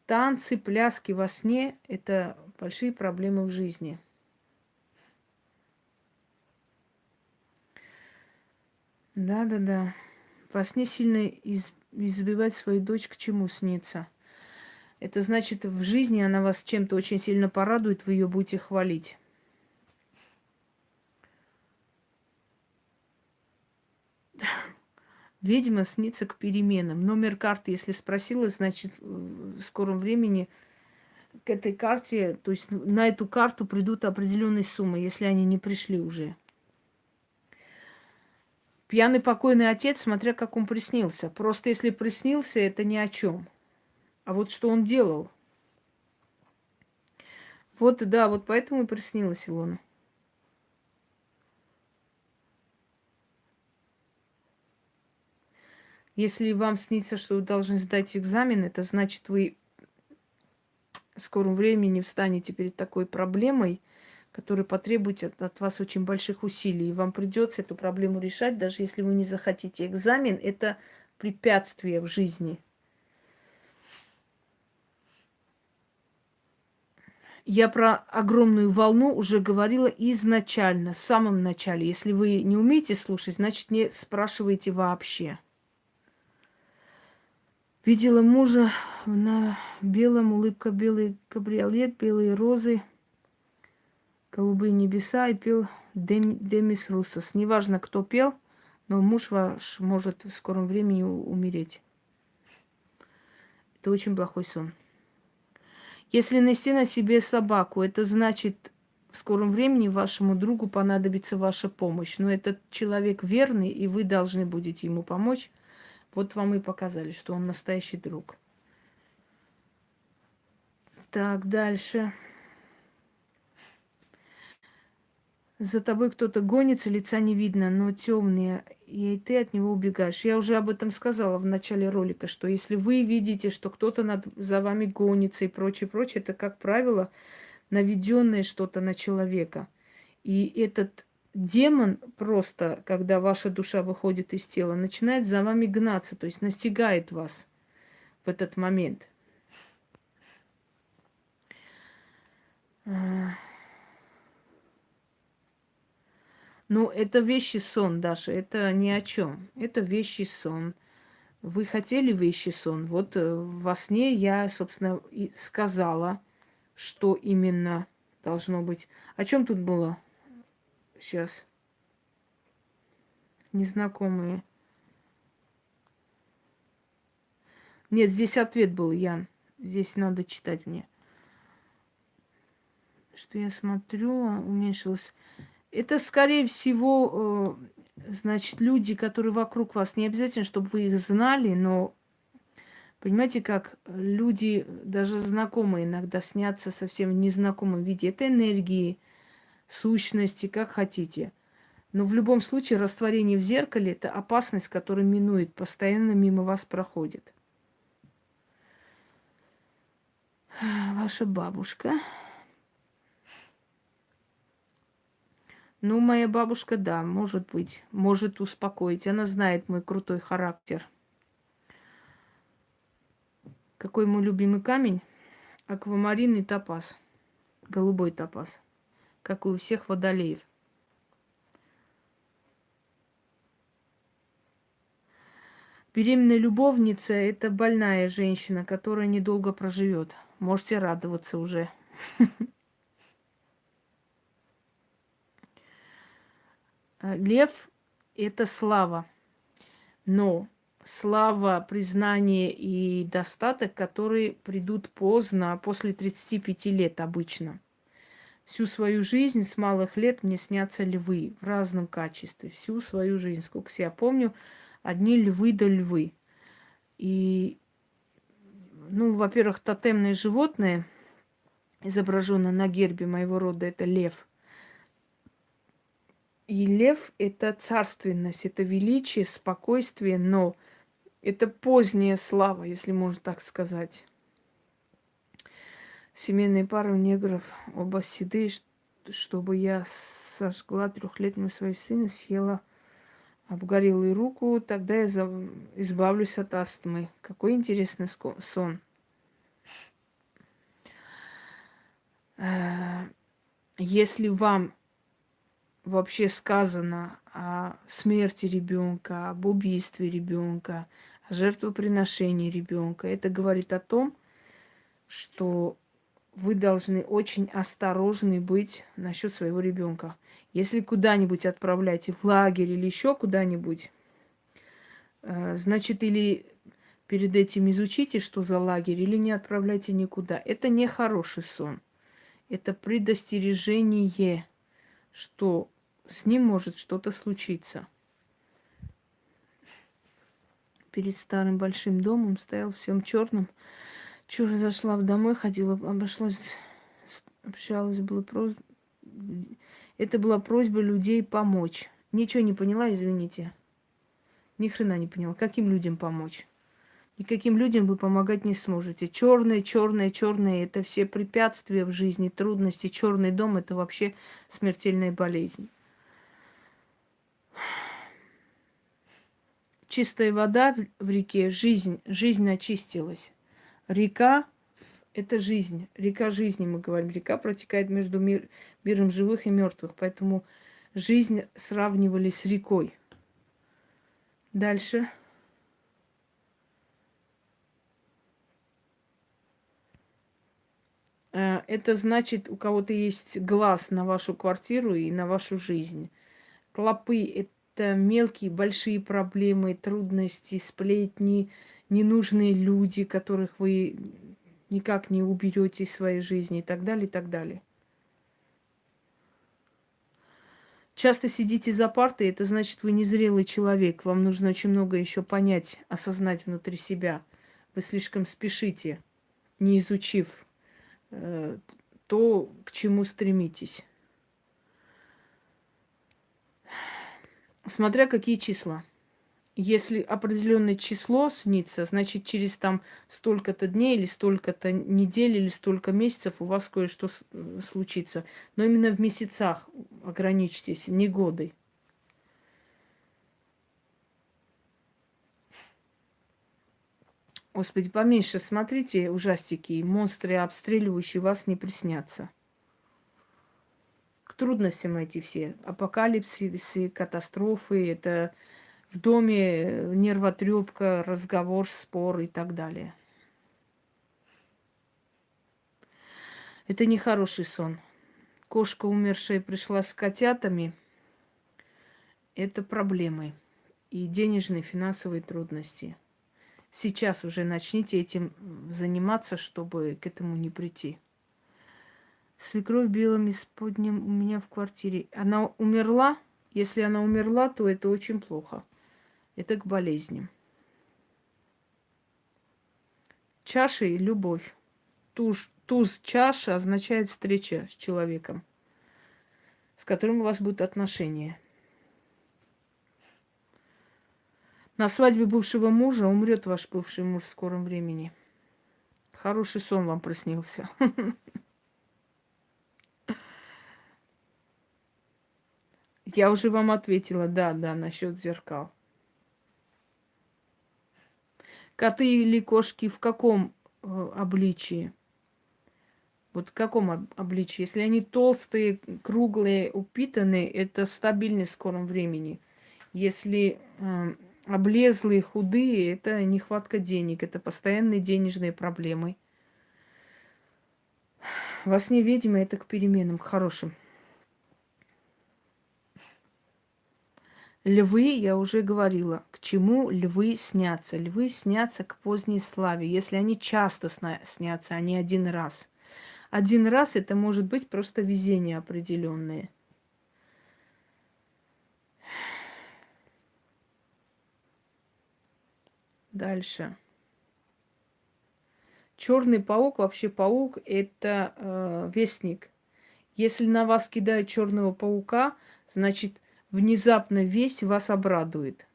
Танцы, пляски во сне – это большие проблемы в жизни. Да-да-да. Во сне сильно из, избивать свою дочь к чему снится. Это значит, в жизни она вас чем-то очень сильно порадует, вы ее будете хвалить. Ведьма снится к переменам. Номер карты, если спросила, значит, в скором времени к этой карте, то есть на эту карту придут определенные суммы, если они не пришли уже. Пьяный покойный отец, смотря как он приснился. Просто если приснился, это ни о чем. А вот что он делал. Вот, да, вот поэтому и приснилось Илона. Если вам снится, что вы должны сдать экзамен, это значит, вы в скором времени встанете перед такой проблемой, которая потребует от, вас очень больших усилий. И вам придется эту проблему решать, даже если вы не захотите. Экзамен – это препятствие в жизни. Я про огромную волну уже говорила изначально, в самом начале. Если вы не умеете слушать, значит, не спрашивайте вообще. Видела мужа на белом, улыбка белый кабриолет, белые розы, голубые небеса и пел Дем, Демис Руссос. Неважно, кто пел, Но муж ваш может в скором времени умереть. Это очень плохой сон. Если нести на себе собаку, это значит, в скором времени вашему другу понадобится ваша помощь. Но этот человек верный, и вы должны будете ему помочь. Вот вам и показали, что он настоящий друг. Так, дальше. За тобой кто-то гонится, лица не видно, но темные, и ты от него убегаешь. Я уже об этом сказала в начале ролика, что если вы видите, что кто-то над, за вами гонится и прочее, прочее, это, как правило, наведенное что-то на человека. И этот демон просто, когда ваша душа выходит из тела, начинает за вами гнаться, то есть настигает вас в этот момент. Ну, это вещи сон, Даша, это ни о чем. Это вещи сон. Вы хотели вещи сон. Вот э, во сне я, собственно, и сказала, что именно должно быть. О чем тут было? Сейчас. Незнакомые. Нет, здесь ответ был, Ян. Здесь надо читать мне. Что я смотрю, уменьшилось. Это, скорее всего, э, значит, люди, которые вокруг вас, не обязательно, чтобы вы их знали, но понимаете, как люди, даже знакомые иногда снятся совсем в незнакомом виде. Это энергии, сущности, как хотите. Но в любом случае растворение в зеркале – это опасность, которая минует, постоянно мимо вас проходит. Ваша бабушка. Ну, моя бабушка, да, может быть, может успокоить. Она знает мой крутой характер. Какой мой любимый камень? Аквамарин и топаз. Голубой топаз. Как и у всех водолеев. Беременная любовница – это больная женщина, которая недолго проживет. Можете радоваться уже. Лев – это слава. Но слава, признание и достаток, которые придут поздно, после 35 лет обычно. Всю свою жизнь с малых лет мне снятся львы в разном качестве. Всю свою жизнь, сколько я помню, одни львы да львы. И, ну, во-первых, тотемные животные, изображенные на гербе моего рода, это лев – и лев – это царственность, это величие, спокойствие, но это поздняя слава, если можно так сказать. Семейные пары негров оба седые, чтобы я сожгла трехлетнего своего сына, съела обгорелую руку, тогда я избавлюсь от астмы. Какой интересный сон. Э, если вам вообще сказано о смерти ребенка, об убийстве ребенка, о жертвоприношении ребенка, это говорит о том, что вы должны очень осторожны быть насчет своего ребенка. Если куда-нибудь отправляете в лагерь или еще куда-нибудь, э, значит, или перед этим изучите, что за лагерь, или не отправляйте никуда. Это не хороший сон. Это предостережение, что с ним может что-то случиться. Перед старым большим домом стоял всем черным. Чура зашла домой, ходила, обошлась, общалась, было просто... Это была просьба людей помочь. Ничего не поняла, извините. Ни хрена не поняла. Каким людям помочь? Никаким людям вы помогать не сможете. Черное, черное, черное – это все препятствия в жизни, трудности. Черный дом – это вообще смертельная болезнь. чистая вода в реке, жизнь, жизнь очистилась. Река – это жизнь, река жизни, мы говорим. Река протекает между мир, миром живых и мертвых, поэтому жизнь сравнивали с рекой. Дальше. Э, это значит, у кого-то есть глаз на вашу квартиру и на вашу жизнь. Клопы какие-то мелкие, большие проблемы, трудности, сплетни, ненужные люди, которых вы никак не уберете из своей жизни и так далее, и так далее. Часто сидите за партой, это значит, вы незрелый человек. Вам нужно очень много еще понять, осознать внутри себя. Вы слишком спешите, не изучив э, то, к чему стремитесь. Смотря какие числа. Если определенное число снится, значит, через там столько-то дней или столько-то недель или столько месяцев у вас кое-что э, случится. Но именно в месяцах ограничьтесь, не годы. Господи, поменьше смотрите ужастики, монстры, обстреливающие вас, не приснятся. К трудностям эти все. Апокалипсисы, катастрофы, это в доме нервотрепка, разговор, спор и так далее. Это не хороший сон. Кошка, умершая, пришла с котятами. Это проблемы и денежные, финансовые трудности – сейчас уже начните этим заниматься, чтобы к этому не прийти. Свекровь белым исподним у меня в квартире. Она умерла? Если она умерла, то это очень плохо. Это к болезням. Чаша и любовь. Туз, туз чаша означает встреча с человеком, с которым у вас будут отношения. На свадьбе бывшего мужа умрет ваш бывший муж в скором времени. Хороший сон вам приснился. Я уже вам ответила, да, да, насчет зеркал. Коты или кошки в каком э, обличии? Вот в каком обличии? Если они толстые, круглые, упитанные, это стабильность в скором времени. Если э, облезлые, худые, это нехватка денег, это постоянные денежные проблемы. Во сне ведьмы это к переменам, к хорошим. Львы, я уже говорила, к чему львы снятся. Львы снятся к поздней славе, если они часто снятся, а не один раз. Один раз это может быть просто везение определенное – Дальше. Черный паук, вообще паук, это э, вестник. Если на вас кидают черного паука, значит, внезапно весь вас обрадует.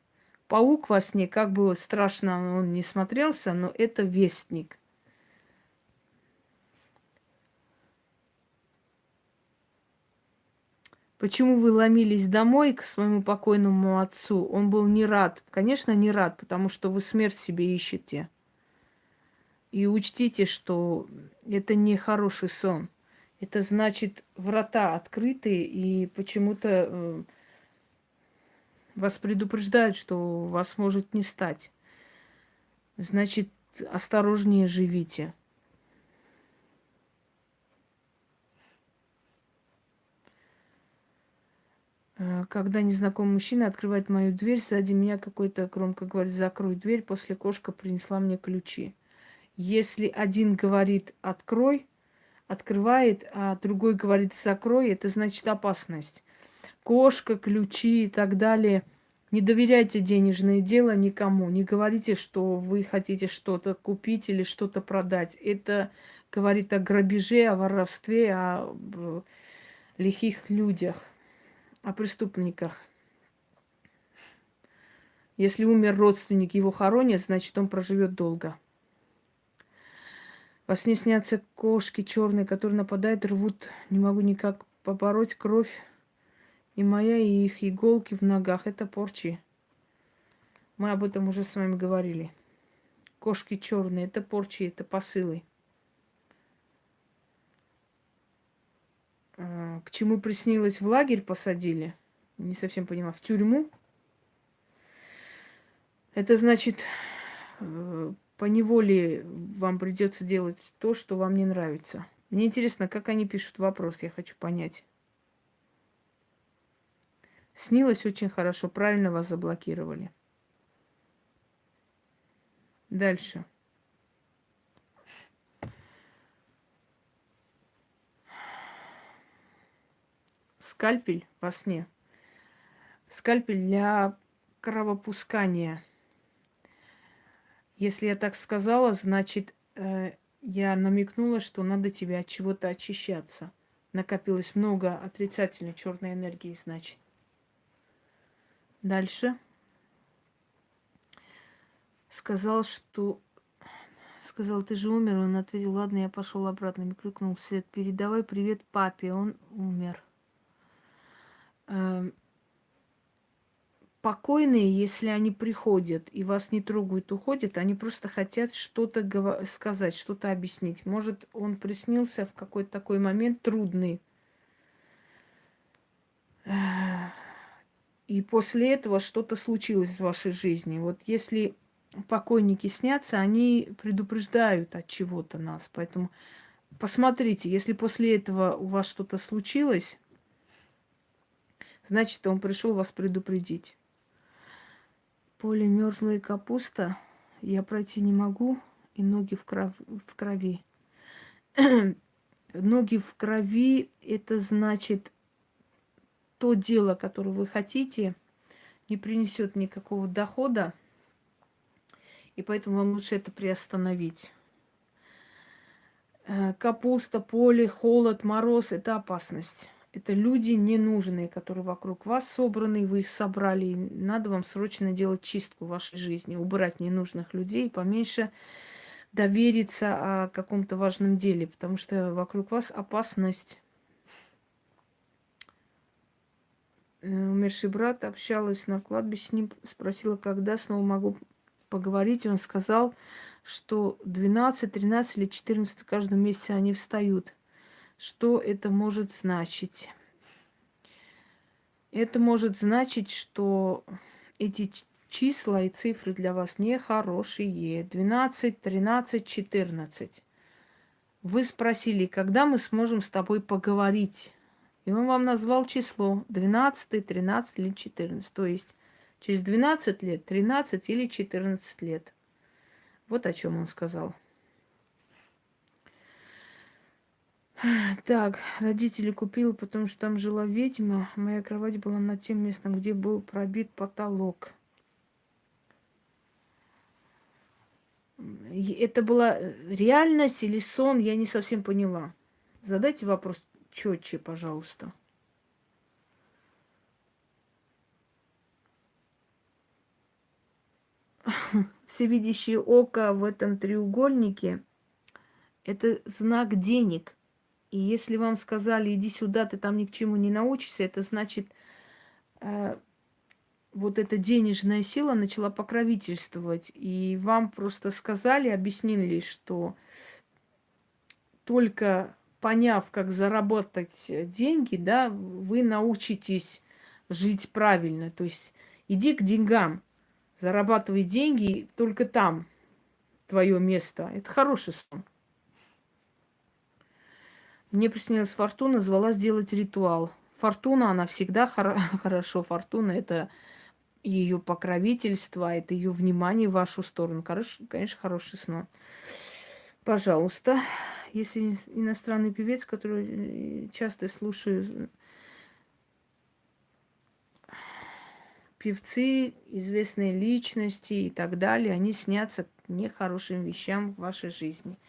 Паук во сне, как бы страшно он не смотрелся, но это вестник. Почему вы ломились домой к своему покойному отцу? Он был не рад. Конечно, не рад, потому что вы смерть себе ищете. И учтите, что это не хороший сон. Это значит, врата открыты, и почему-то э, вас предупреждают, что вас может не стать. Значит, осторожнее живите. Э, когда незнакомый мужчина открывает мою дверь, сзади меня какой-то громко говорит, закрой дверь, после кошка принесла мне ключи. Если один говорит открой, открывает, а другой говорит закрой, это значит опасность. Кошка, ключи и так далее. Не доверяйте денежное дело никому. Не говорите, что вы хотите что-то купить или что-то продать. Это говорит о грабеже, о воровстве, о лихих людях о преступниках. Если умер родственник, его хоронят, значит, он проживет долго. Во сне снятся кошки черные, которые нападают, рвут. Не могу никак побороть кровь. И моя, и их иголки в ногах. Это порчи. Мы об этом уже с вами говорили. Кошки черные, это порчи, это посылы. А, к чему приснилось в лагерь посадили, не совсем понимаю, в тюрьму. Это значит, э, по неволе вам придется делать то, что вам не нравится. Мне интересно, как они пишут вопрос, я хочу понять. Снилось очень хорошо, правильно вас заблокировали. Дальше. Скальпель во сне. Скальпель для кровопускания. Если я так сказала, значит, э, я намекнула, что надо тебе от чего-то очищаться. Накопилось много отрицательной черной энергии, значит. Дальше. Сказал, что... Сказал, ты же умер. Он ответил, ладно, я пошел обратно. Мне крикнул Свет, передавай привет папе, он умер. Эм, покойные, если они приходят и вас не трогают, уходят, они просто хотят что-то сказать, что-то объяснить. Может, он приснился в какой-то такой момент трудный. И после этого что-то случилось в вашей жизни. Вот если покойники снятся, они предупреждают от чего-то нас. Поэтому посмотрите, если после этого у вас что-то случилось, значит, он пришел вас предупредить. Поле мерзлая капуста. Я пройти не могу, и ноги в, кров... в крови. ноги в крови – это значит, то дело, которое вы хотите, не принесет никакого дохода, и поэтому вам лучше это приостановить. Э, капуста, поле, холод, мороз – это опасность. Это люди ненужные, которые вокруг вас собраны, вы их собрали. И надо вам срочно делать чистку в вашей жизни, убрать ненужных людей, поменьше довериться о каком-то важном деле, потому что вокруг вас опасность. Э, умерший брат общалась на кладбище с ним, спросила, когда снова могу поговорить. Он сказал, что 12, 13 или 14 в каждом месяце они встают. Что это может значить? Это может значить, что эти числа и цифры для вас нехорошие. 12, 13, 14. Вы спросили, когда мы сможем с тобой поговорить? И он вам назвал число 12, 13 или 14. То есть через 12 лет, 13 или 14 лет. Вот о чем он сказал. Так, родители купила, потому что там жила ведьма. Моя кровать была над тем местом, где был пробит потолок. Это была реальность или сон, я не совсем поняла. Задайте вопрос четче, пожалуйста. Всевидящее око в этом треугольнике – это знак денег – и если вам сказали, иди сюда, ты там ни к чему не научишься, это значит, э, вот эта денежная сила начала покровительствовать. И вам просто сказали, объяснили, что только поняв, как заработать деньги, да, вы научитесь жить правильно. То есть иди к деньгам, зарабатывай деньги, только там твое место. Это хороший сон. Мне приснилась Фортуна, звала сделать ритуал. Фортуна, она всегда хор- хорошо. Фортуна – это ее покровительство, это ее внимание в вашу сторону. Хорош, конечно, хороший сон. Пожалуйста, если иностранный певец, который э, часто слушаю, певцы, известные личности и так далее, они снятся нехорошим вещам в вашей жизни –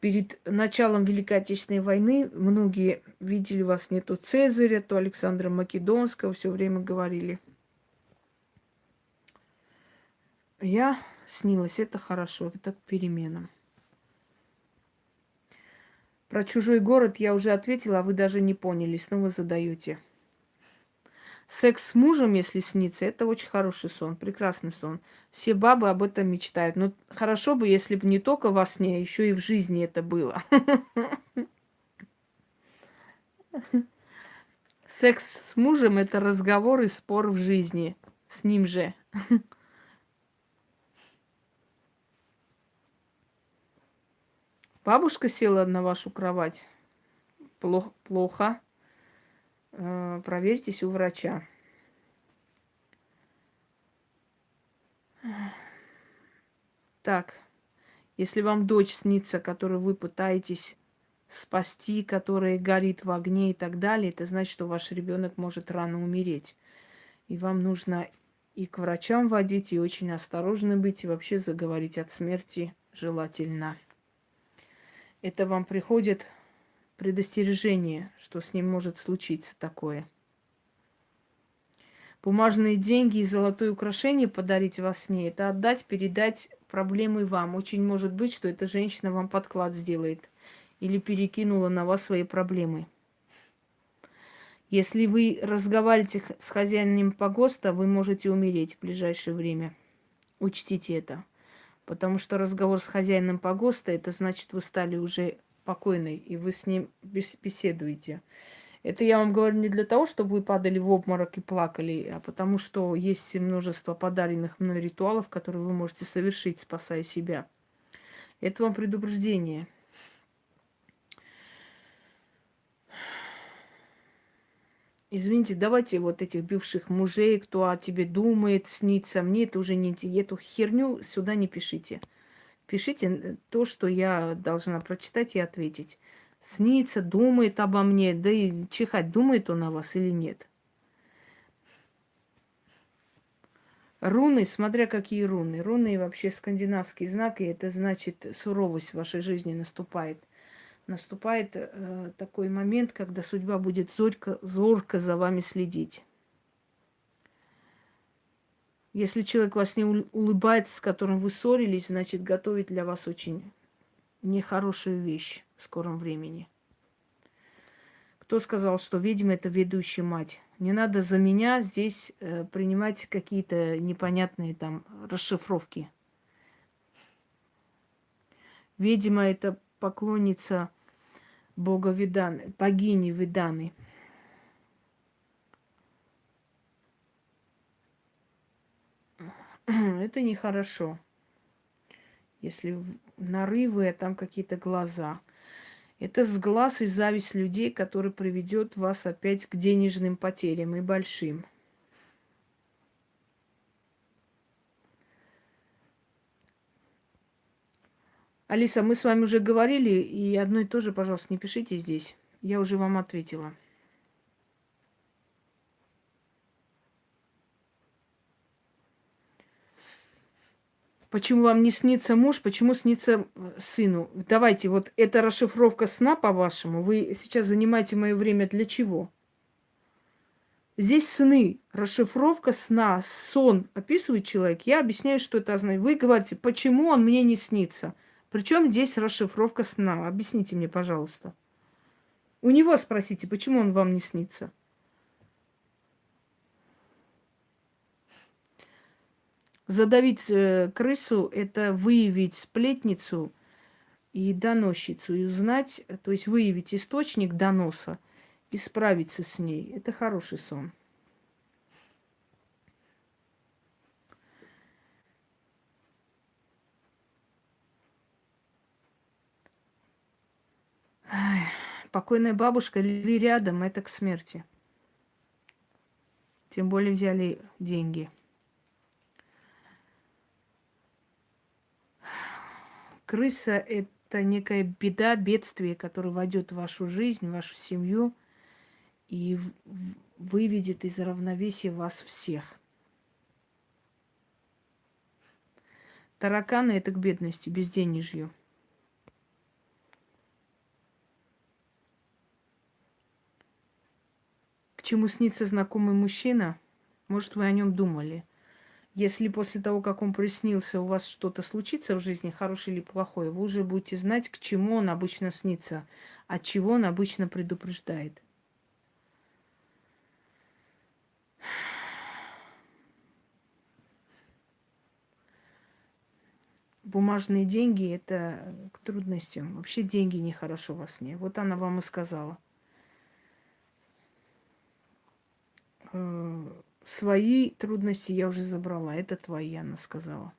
перед началом Великой Отечественной войны многие видели вас не то Цезаря, то Александра Македонского, все время говорили. Я снилась, это хорошо, это к переменам. Про чужой город я уже ответила, а вы даже не поняли, снова задаете. Секс с мужем, если снится, это очень хороший сон, прекрасный сон. Все бабы об этом мечтают. Но хорошо бы, если бы не только во сне, а еще и в жизни это было. Секс с мужем – это разговор и спор в жизни. С ним же. Бабушка села на вашу кровать. Плохо. плохо. Э, проверьтесь у врача. Так, если вам дочь снится, которую вы пытаетесь спасти, которая горит в огне и так далее, это значит, что ваш ребенок может рано умереть. И вам нужно и к врачам водить, и очень осторожно быть, и вообще заговорить от смерти желательно. Это вам приходит предостережение, что с ним может случиться такое. Бумажные деньги и золотое украшение подарить во сне – это отдать, передать проблемы вам. Очень может быть, что эта женщина вам подклад сделает или перекинула на вас свои проблемы. Если вы разговариваете с хозяином погоста, вы можете умереть в ближайшее время. Учтите это. Потому что разговор с хозяином погоста, это значит, вы стали уже покойной, и вы с ним беседуете. Это я вам говорю не для того, чтобы вы падали в обморок и плакали, а потому что есть множество подаренных мной ритуалов, которые вы можете совершить, спасая себя. Это вам предупреждение. Извините, давайте вот этих бывших мужей, кто о тебе думает, снится, мне это уже не... Эту херню сюда не пишите. Пишите то, что я должна прочитать и ответить снится, думает обо мне, да и чихать, думает он о вас или нет. Руны, смотря какие руны. Руны вообще скандинавский знак, и это значит суровость в вашей жизни наступает. Наступает э, такой момент, когда судьба будет зорко, зорко за вами следить. Если человек вас не улыбается, с которым вы ссорились, значит готовит для вас очень нехорошую вещь в скором времени. Кто сказал, что ведьма это ведущая мать? Не надо за меня здесь э, принимать какие-то непонятные там расшифровки. Ведьма это поклонница бога Виданы, богини Виданы. Это нехорошо. Если нарывы, а там какие-то глаза. Это сглаз и зависть людей, который приведет вас опять к денежным потерям и большим. Алиса, мы с вами уже говорили, и одно и то же, пожалуйста, не пишите здесь. Я уже вам ответила. Почему вам не снится муж, почему снится э, сыну? Давайте, вот эта расшифровка сна, по-вашему, вы сейчас занимаете мое время для чего? Здесь сны, расшифровка сна, сон описывает человек. Я объясняю, что это означает. Вы говорите, почему он мне не снится? Причем здесь расшифровка сна? Объясните мне, пожалуйста. У него спросите, почему он вам не снится? Задавить э, крысу – это выявить сплетницу и доносчицу, и узнать, то есть выявить источник доноса и справиться с ней. Это хороший сон. Покойная бабушка или рядом, это к смерти. Тем более взяли деньги – Крыса – это некая беда, бедствие, которое войдет в вашу жизнь, в вашу семью и выведет из равновесия вас всех. Тараканы – это к бедности, безденежью. Чему снится знакомый мужчина? Может, вы о нем думали – если после того, как он приснился, у вас что-то случится в жизни, хорошее или плохое, вы уже будете знать, к чему он обычно снится, от чего он обычно предупреждает. Бумажные деньги – это к трудностям. Вообще деньги нехорошо во сне. Вот она вам и сказала. Э, Свои трудности я уже забрала. Это твои, она сказала.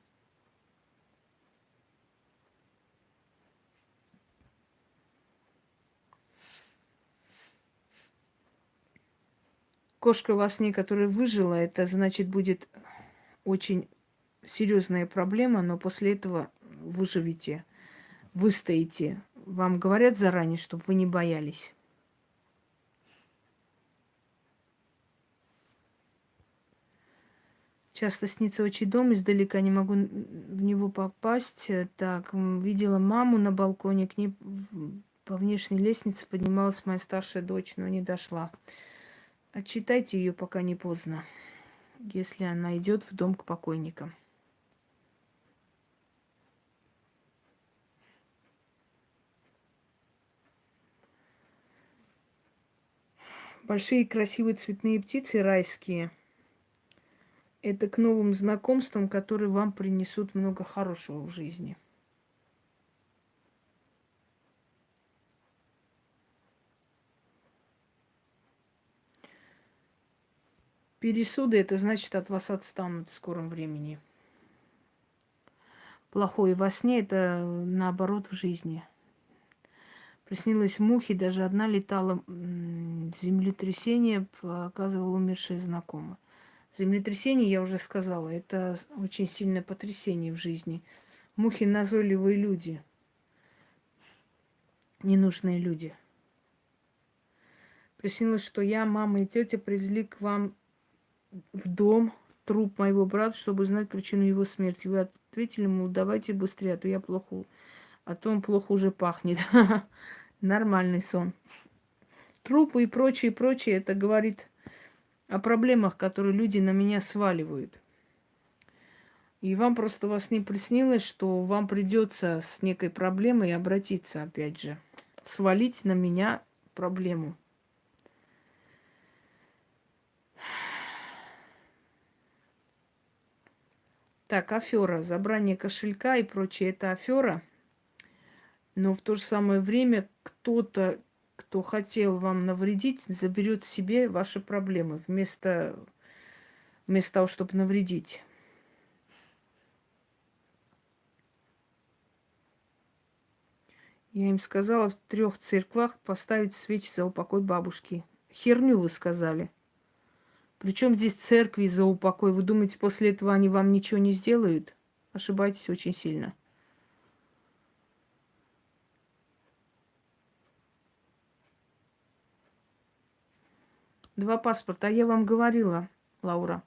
Кошка во сне, которая выжила, это значит будет очень серьезная проблема, но после этого выживете, выстоите. Вам говорят заранее, чтобы вы не боялись. Часто снится очень дом, издалека не могу в него попасть. Так, видела маму на балконе, к ней по внешней лестнице поднималась моя старшая дочь, но не дошла. Отчитайте ее, пока не поздно, если она идет в дом к покойникам. Большие красивые цветные птицы райские – это к новым знакомствам, которые вам принесут много хорошего в жизни. Пересуды это значит от вас отстанут в скором времени. Плохое во сне это наоборот в жизни. Приснилось мухи, даже одна летала, землетрясение показывала умершая знакомая. Землетрясение, я уже сказала, это очень сильное потрясение в жизни. Мухи назойливые люди, ненужные люди. Приснилось, что я, мама и тетя привезли к вам в дом труп моего брата, чтобы знать причину его смерти. Вы ответили ему, давайте быстрее, а то я плохо, а то он плохо уже пахнет. Нормальный сон. Трупы и прочее, прочее, это говорит о проблемах, которые люди на меня сваливают. И вам просто вас не приснилось, что вам придется с некой проблемой обратиться, опять же, свалить на меня проблему. Так, афера, забрание кошелька и прочее, это афера. Но в то же самое время кто-то кто хотел вам навредить, заберет себе ваши проблемы вместо, вместо того, чтобы навредить. Я им сказала в трех церквах поставить свечи за упокой бабушки. Херню вы сказали. Причем здесь церкви за упокой? Вы думаете, после этого они вам ничего не сделают? Ошибаетесь очень сильно. Два паспорта. А я вам говорила, Лаура,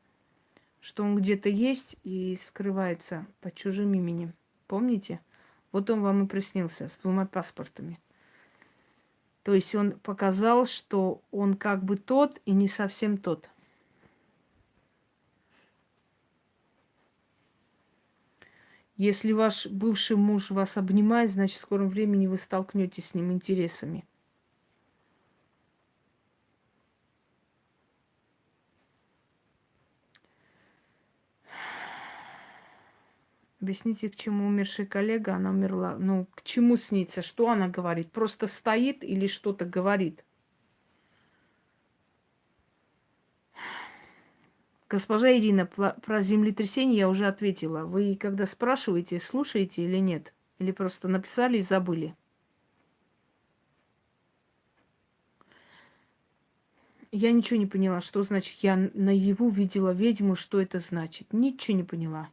что он где-то есть и скрывается под чужим именем. Помните? Вот он вам и приснился с двумя паспортами. То есть он показал, что он как бы тот и не совсем тот. Если ваш бывший муж вас обнимает, значит, в скором времени вы столкнетесь с ним интересами. Объясните, к чему умершая коллега, она умерла. Ну, к чему снится? Что она говорит? Просто стоит или что-то говорит? Госпожа Ирина, про землетрясение я уже ответила. Вы когда спрашиваете, слушаете или нет? Или просто написали и забыли? Я ничего не поняла, что значит я наяву видела ведьму, что это значит. Ничего не поняла.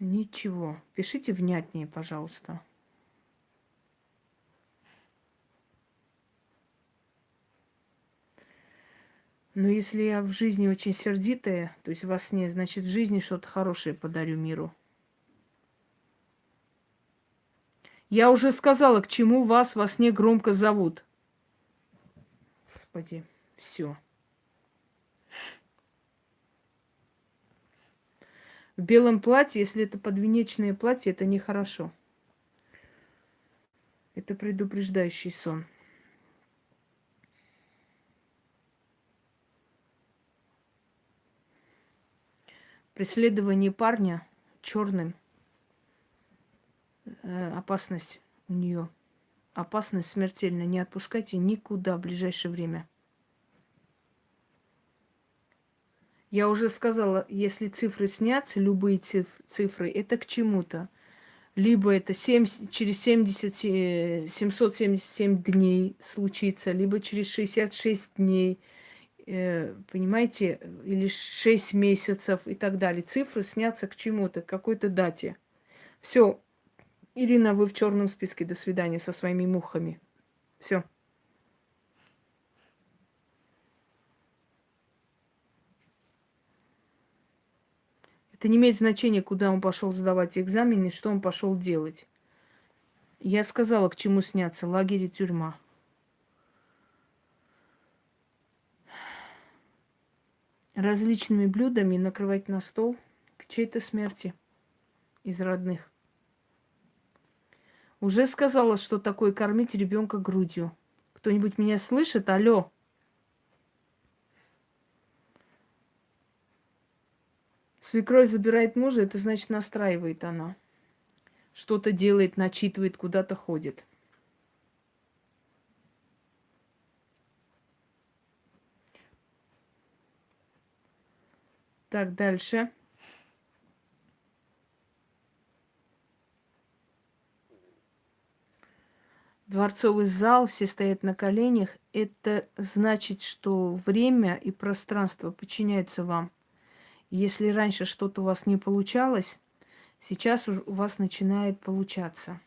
Ничего. Пишите внятнее, пожалуйста. Но если я в жизни очень сердитая, то есть во сне, значит, в жизни что-то хорошее подарю миру. Я уже сказала, к чему вас во сне громко зовут. Господи, все. В белом платье, если это подвенечное платье, это нехорошо. Это предупреждающий сон. Преследование парня черным. Э, опасность у нее. Опасность смертельная. Не отпускайте никуда в ближайшее время. Я уже сказала, если цифры снятся, любые цифры, это к чему-то. либо это 70, через 70, 777 дней случится, либо через 66 дней, э, понимаете, или 6 месяцев и так далее. Цифры снятся к чему-то, к какой-то дате. Все, Ирина, вы в черном списке. До свидания со своими мухами. Все. Это не имеет значения, куда он пошел сдавать экзамены, что он пошел делать. Я сказала, к чему сняться. Лагерь и тюрьма. Различными блюдами накрывать на стол к чьей-то смерти из родных. Уже сказала, что такое кормить ребенка грудью. Кто-нибудь меня слышит? Алло. Свекровь забирает мужа, это значит настраивает она. Что-то делает, начитывает, куда-то ходит. Так, дальше. Дворцовый зал, все стоят на коленях. Это значит, что время и пространство подчиняются вам. Если раньше что-то у вас не получалось, сейчас у вас начинает получаться.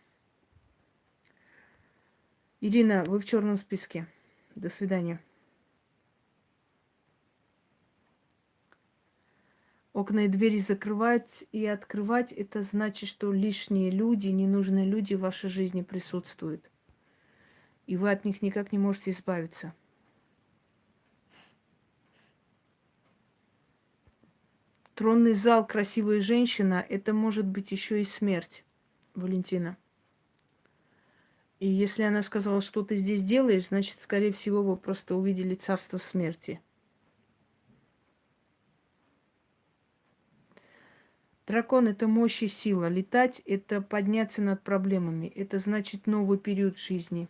Ирина, вы в черном списке. До свидания. Окна и двери закрывать и открывать, это значит, что лишние люди, ненужные люди в вашей жизни присутствуют. И вы от них никак не можете избавиться. Тронный зал, красивая женщина, это может быть еще и смерть, Валентина. И если она сказала, что ты здесь делаешь, значит, скорее всего, вы просто увидели царство смерти. Дракон – это мощь и сила. Летать – это подняться над проблемами. Это значит новый период жизни.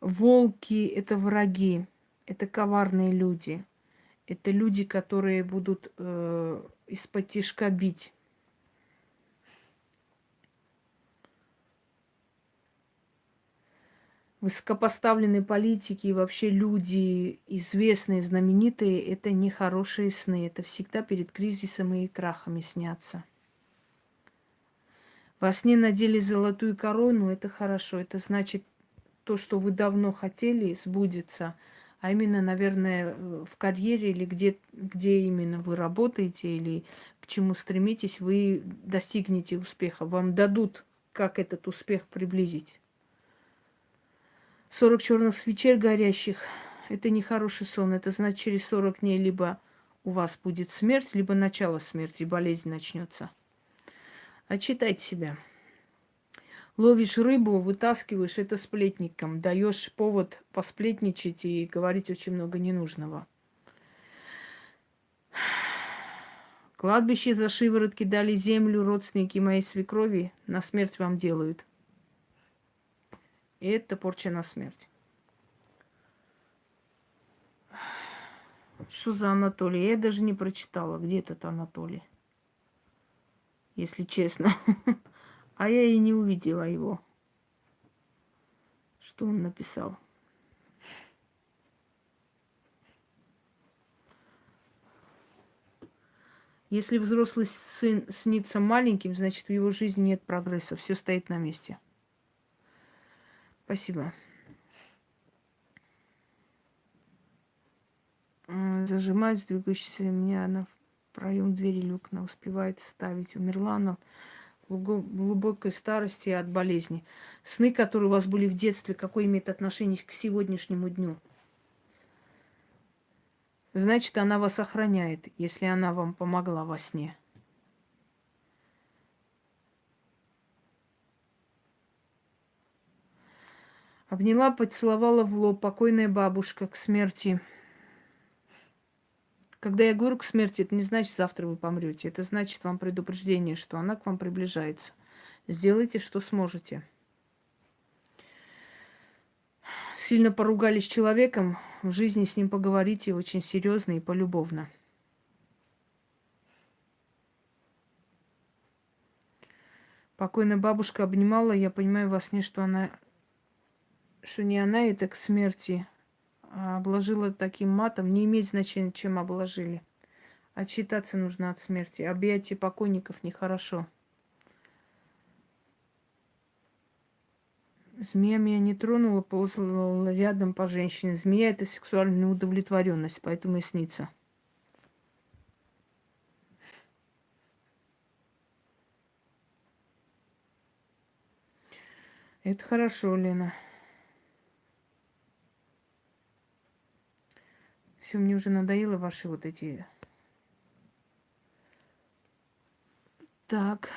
Волки – это враги это коварные люди. Это люди, которые будут э, из-под тишка бить. Высокопоставленные политики и вообще люди, известные, знаменитые, это не хорошие сны. Это всегда перед кризисом и крахами снятся. Во сне надели золотую корону, это хорошо. Это значит, то, что вы давно хотели, сбудется – а именно, наверное, в карьере или где, где именно вы работаете или к чему стремитесь, вы достигнете успеха. Вам дадут, как этот успех приблизить. 40 черных свечей горящих – это не хороший сон. Это значит, через 40 дней либо у вас будет смерть, либо начало смерти, болезнь начнется. Отчитайте себя. Ловишь рыбу, вытаскиваешь это сплетником, даешь повод посплетничать и говорить очень много ненужного. Кладбище за шиворотки дали землю, родственники моей свекрови на смерть вам делают. И это порча на смерть. Что за Анатолий? Я даже не прочитала, где этот Анатолий. Если честно. А я и не увидела его. Что он написал? Если взрослый сын снится маленьким, значит, в его жизни нет прогресса. Все стоит на месте. Спасибо. Зажимает двигающийся меня на проем двери люкна, успевает ставить. Умерла она глубокой старости от болезни. Сны, которые у вас были в детстве, какое имеет отношение к сегодняшнему дню? Значит, она вас охраняет, если она вам помогла во сне. Обняла, поцеловала в лоб покойная бабушка к смерти. Когда я говорю к смерти, это не значит, завтра вы помрете. Это значит вам предупреждение, что она к вам приближается. Сделайте, что сможете. Сильно поругались с человеком, в жизни с ним поговорите очень серьезно и полюбовно. Покойная бабушка обнимала, я понимаю во сне, что она, что не она это к смерти, обложила таким матом. Не имеет значения, чем обложили. Отчитаться нужно от смерти. Объятие покойников нехорошо. Змея меня не тронула, ползала рядом по женщине. Змея – это сексуальная удовлетворенность, поэтому и снится. Это хорошо, Лена. Все, мне уже надоело ваши вот эти... Так.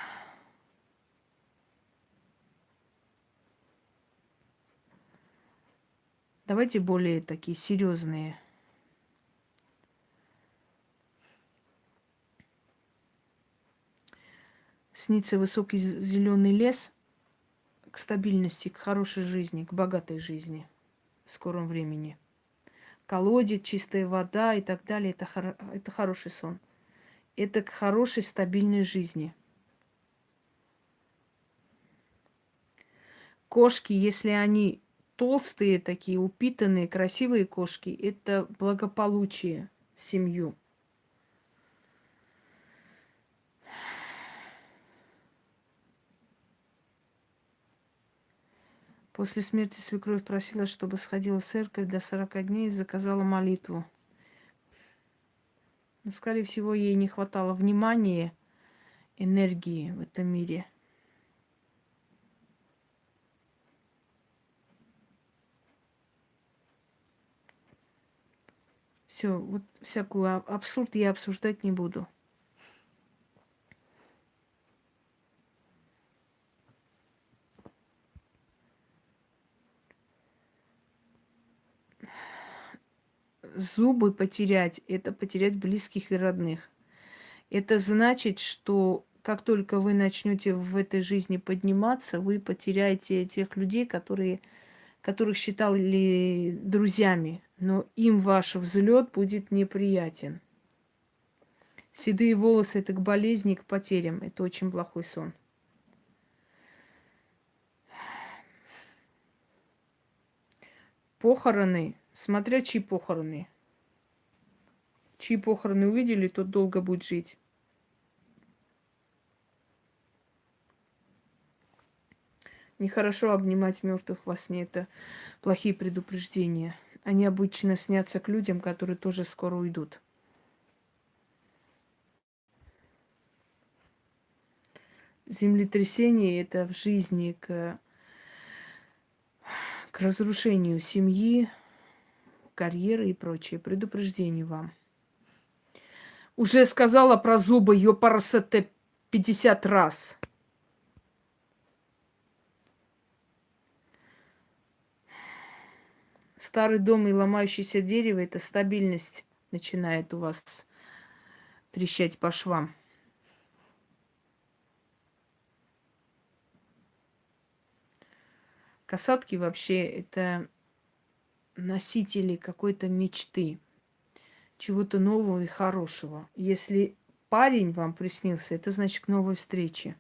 Давайте более такие серьезные. Снится высокий зеленый лес – к стабильности, к хорошей жизни, к богатой жизни в скором времени. Колодец, чистая вода и так далее это, хор- это хороший сон. Это к хорошей стабильной жизни. Кошки, если они толстые такие, упитанные, красивые кошки, это благополучие в семью. После смерти свекровь просила, чтобы сходила в церковь до 40 дней и заказала молитву. Но, скорее всего, ей не хватало внимания, энергии в этом мире. Все, вот всякую абсурд я обсуждать не буду. Зубы потерять, это потерять близких и родных. Это значит, что как только вы начнете в этой жизни подниматься, вы потеряете тех людей, которые, которых считали друзьями, но им ваш взлет будет неприятен. Седые волосы это к болезни, к потерям. Это очень плохой сон. Похороны Смотря чьи похороны. Чьи похороны увидели, тот долго будет жить. Нехорошо обнимать мертвых во сне. Это плохие предупреждения. Они обычно снятся к людям, которые тоже скоро уйдут. Землетрясение это в жизни к, к разрушению семьи, карьеры и прочее. Предупреждение вам. Уже сказала про зубы ёпарасете 50 раз. Старый дом и ломающееся дерево – это стабильность начинает у вас трещать по швам. Касатки вообще это носители какой-то мечты, чего-то нового и хорошего. Если парень вам приснился, это значит к новой встрече.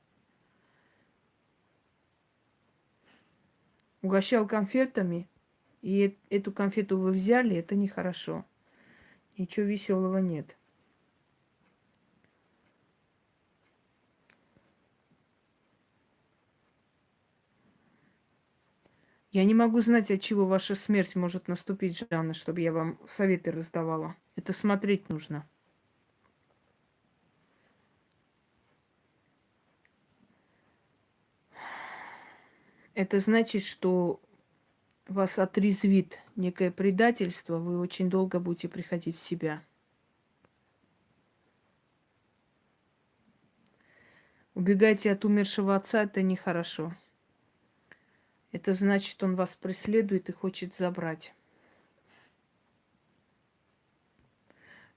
Угощал конфетами, и эту конфету вы взяли, это нехорошо. Ничего веселого нет. Я не могу знать, от чего ваша смерть может наступить, Жанна, чтобы я вам советы раздавала. Это смотреть нужно. Это значит, что вас отрезвит некое предательство, вы очень долго будете приходить в себя. Убегайте от умершего отца, это нехорошо. Это значит, он вас преследует и хочет забрать.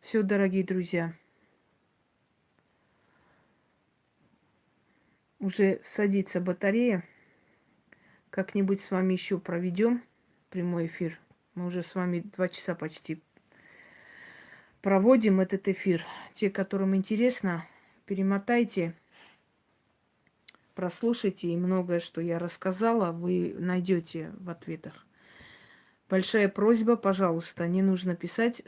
Все, дорогие друзья. Уже садится батарея. Как-нибудь с вами еще проведем прямой эфир. Мы уже с вами два часа почти проводим этот эфир. Те, которым интересно, перемотайте прослушайте, и многое, что я рассказала, вы найдете в ответах. Большая просьба, пожалуйста, не нужно писать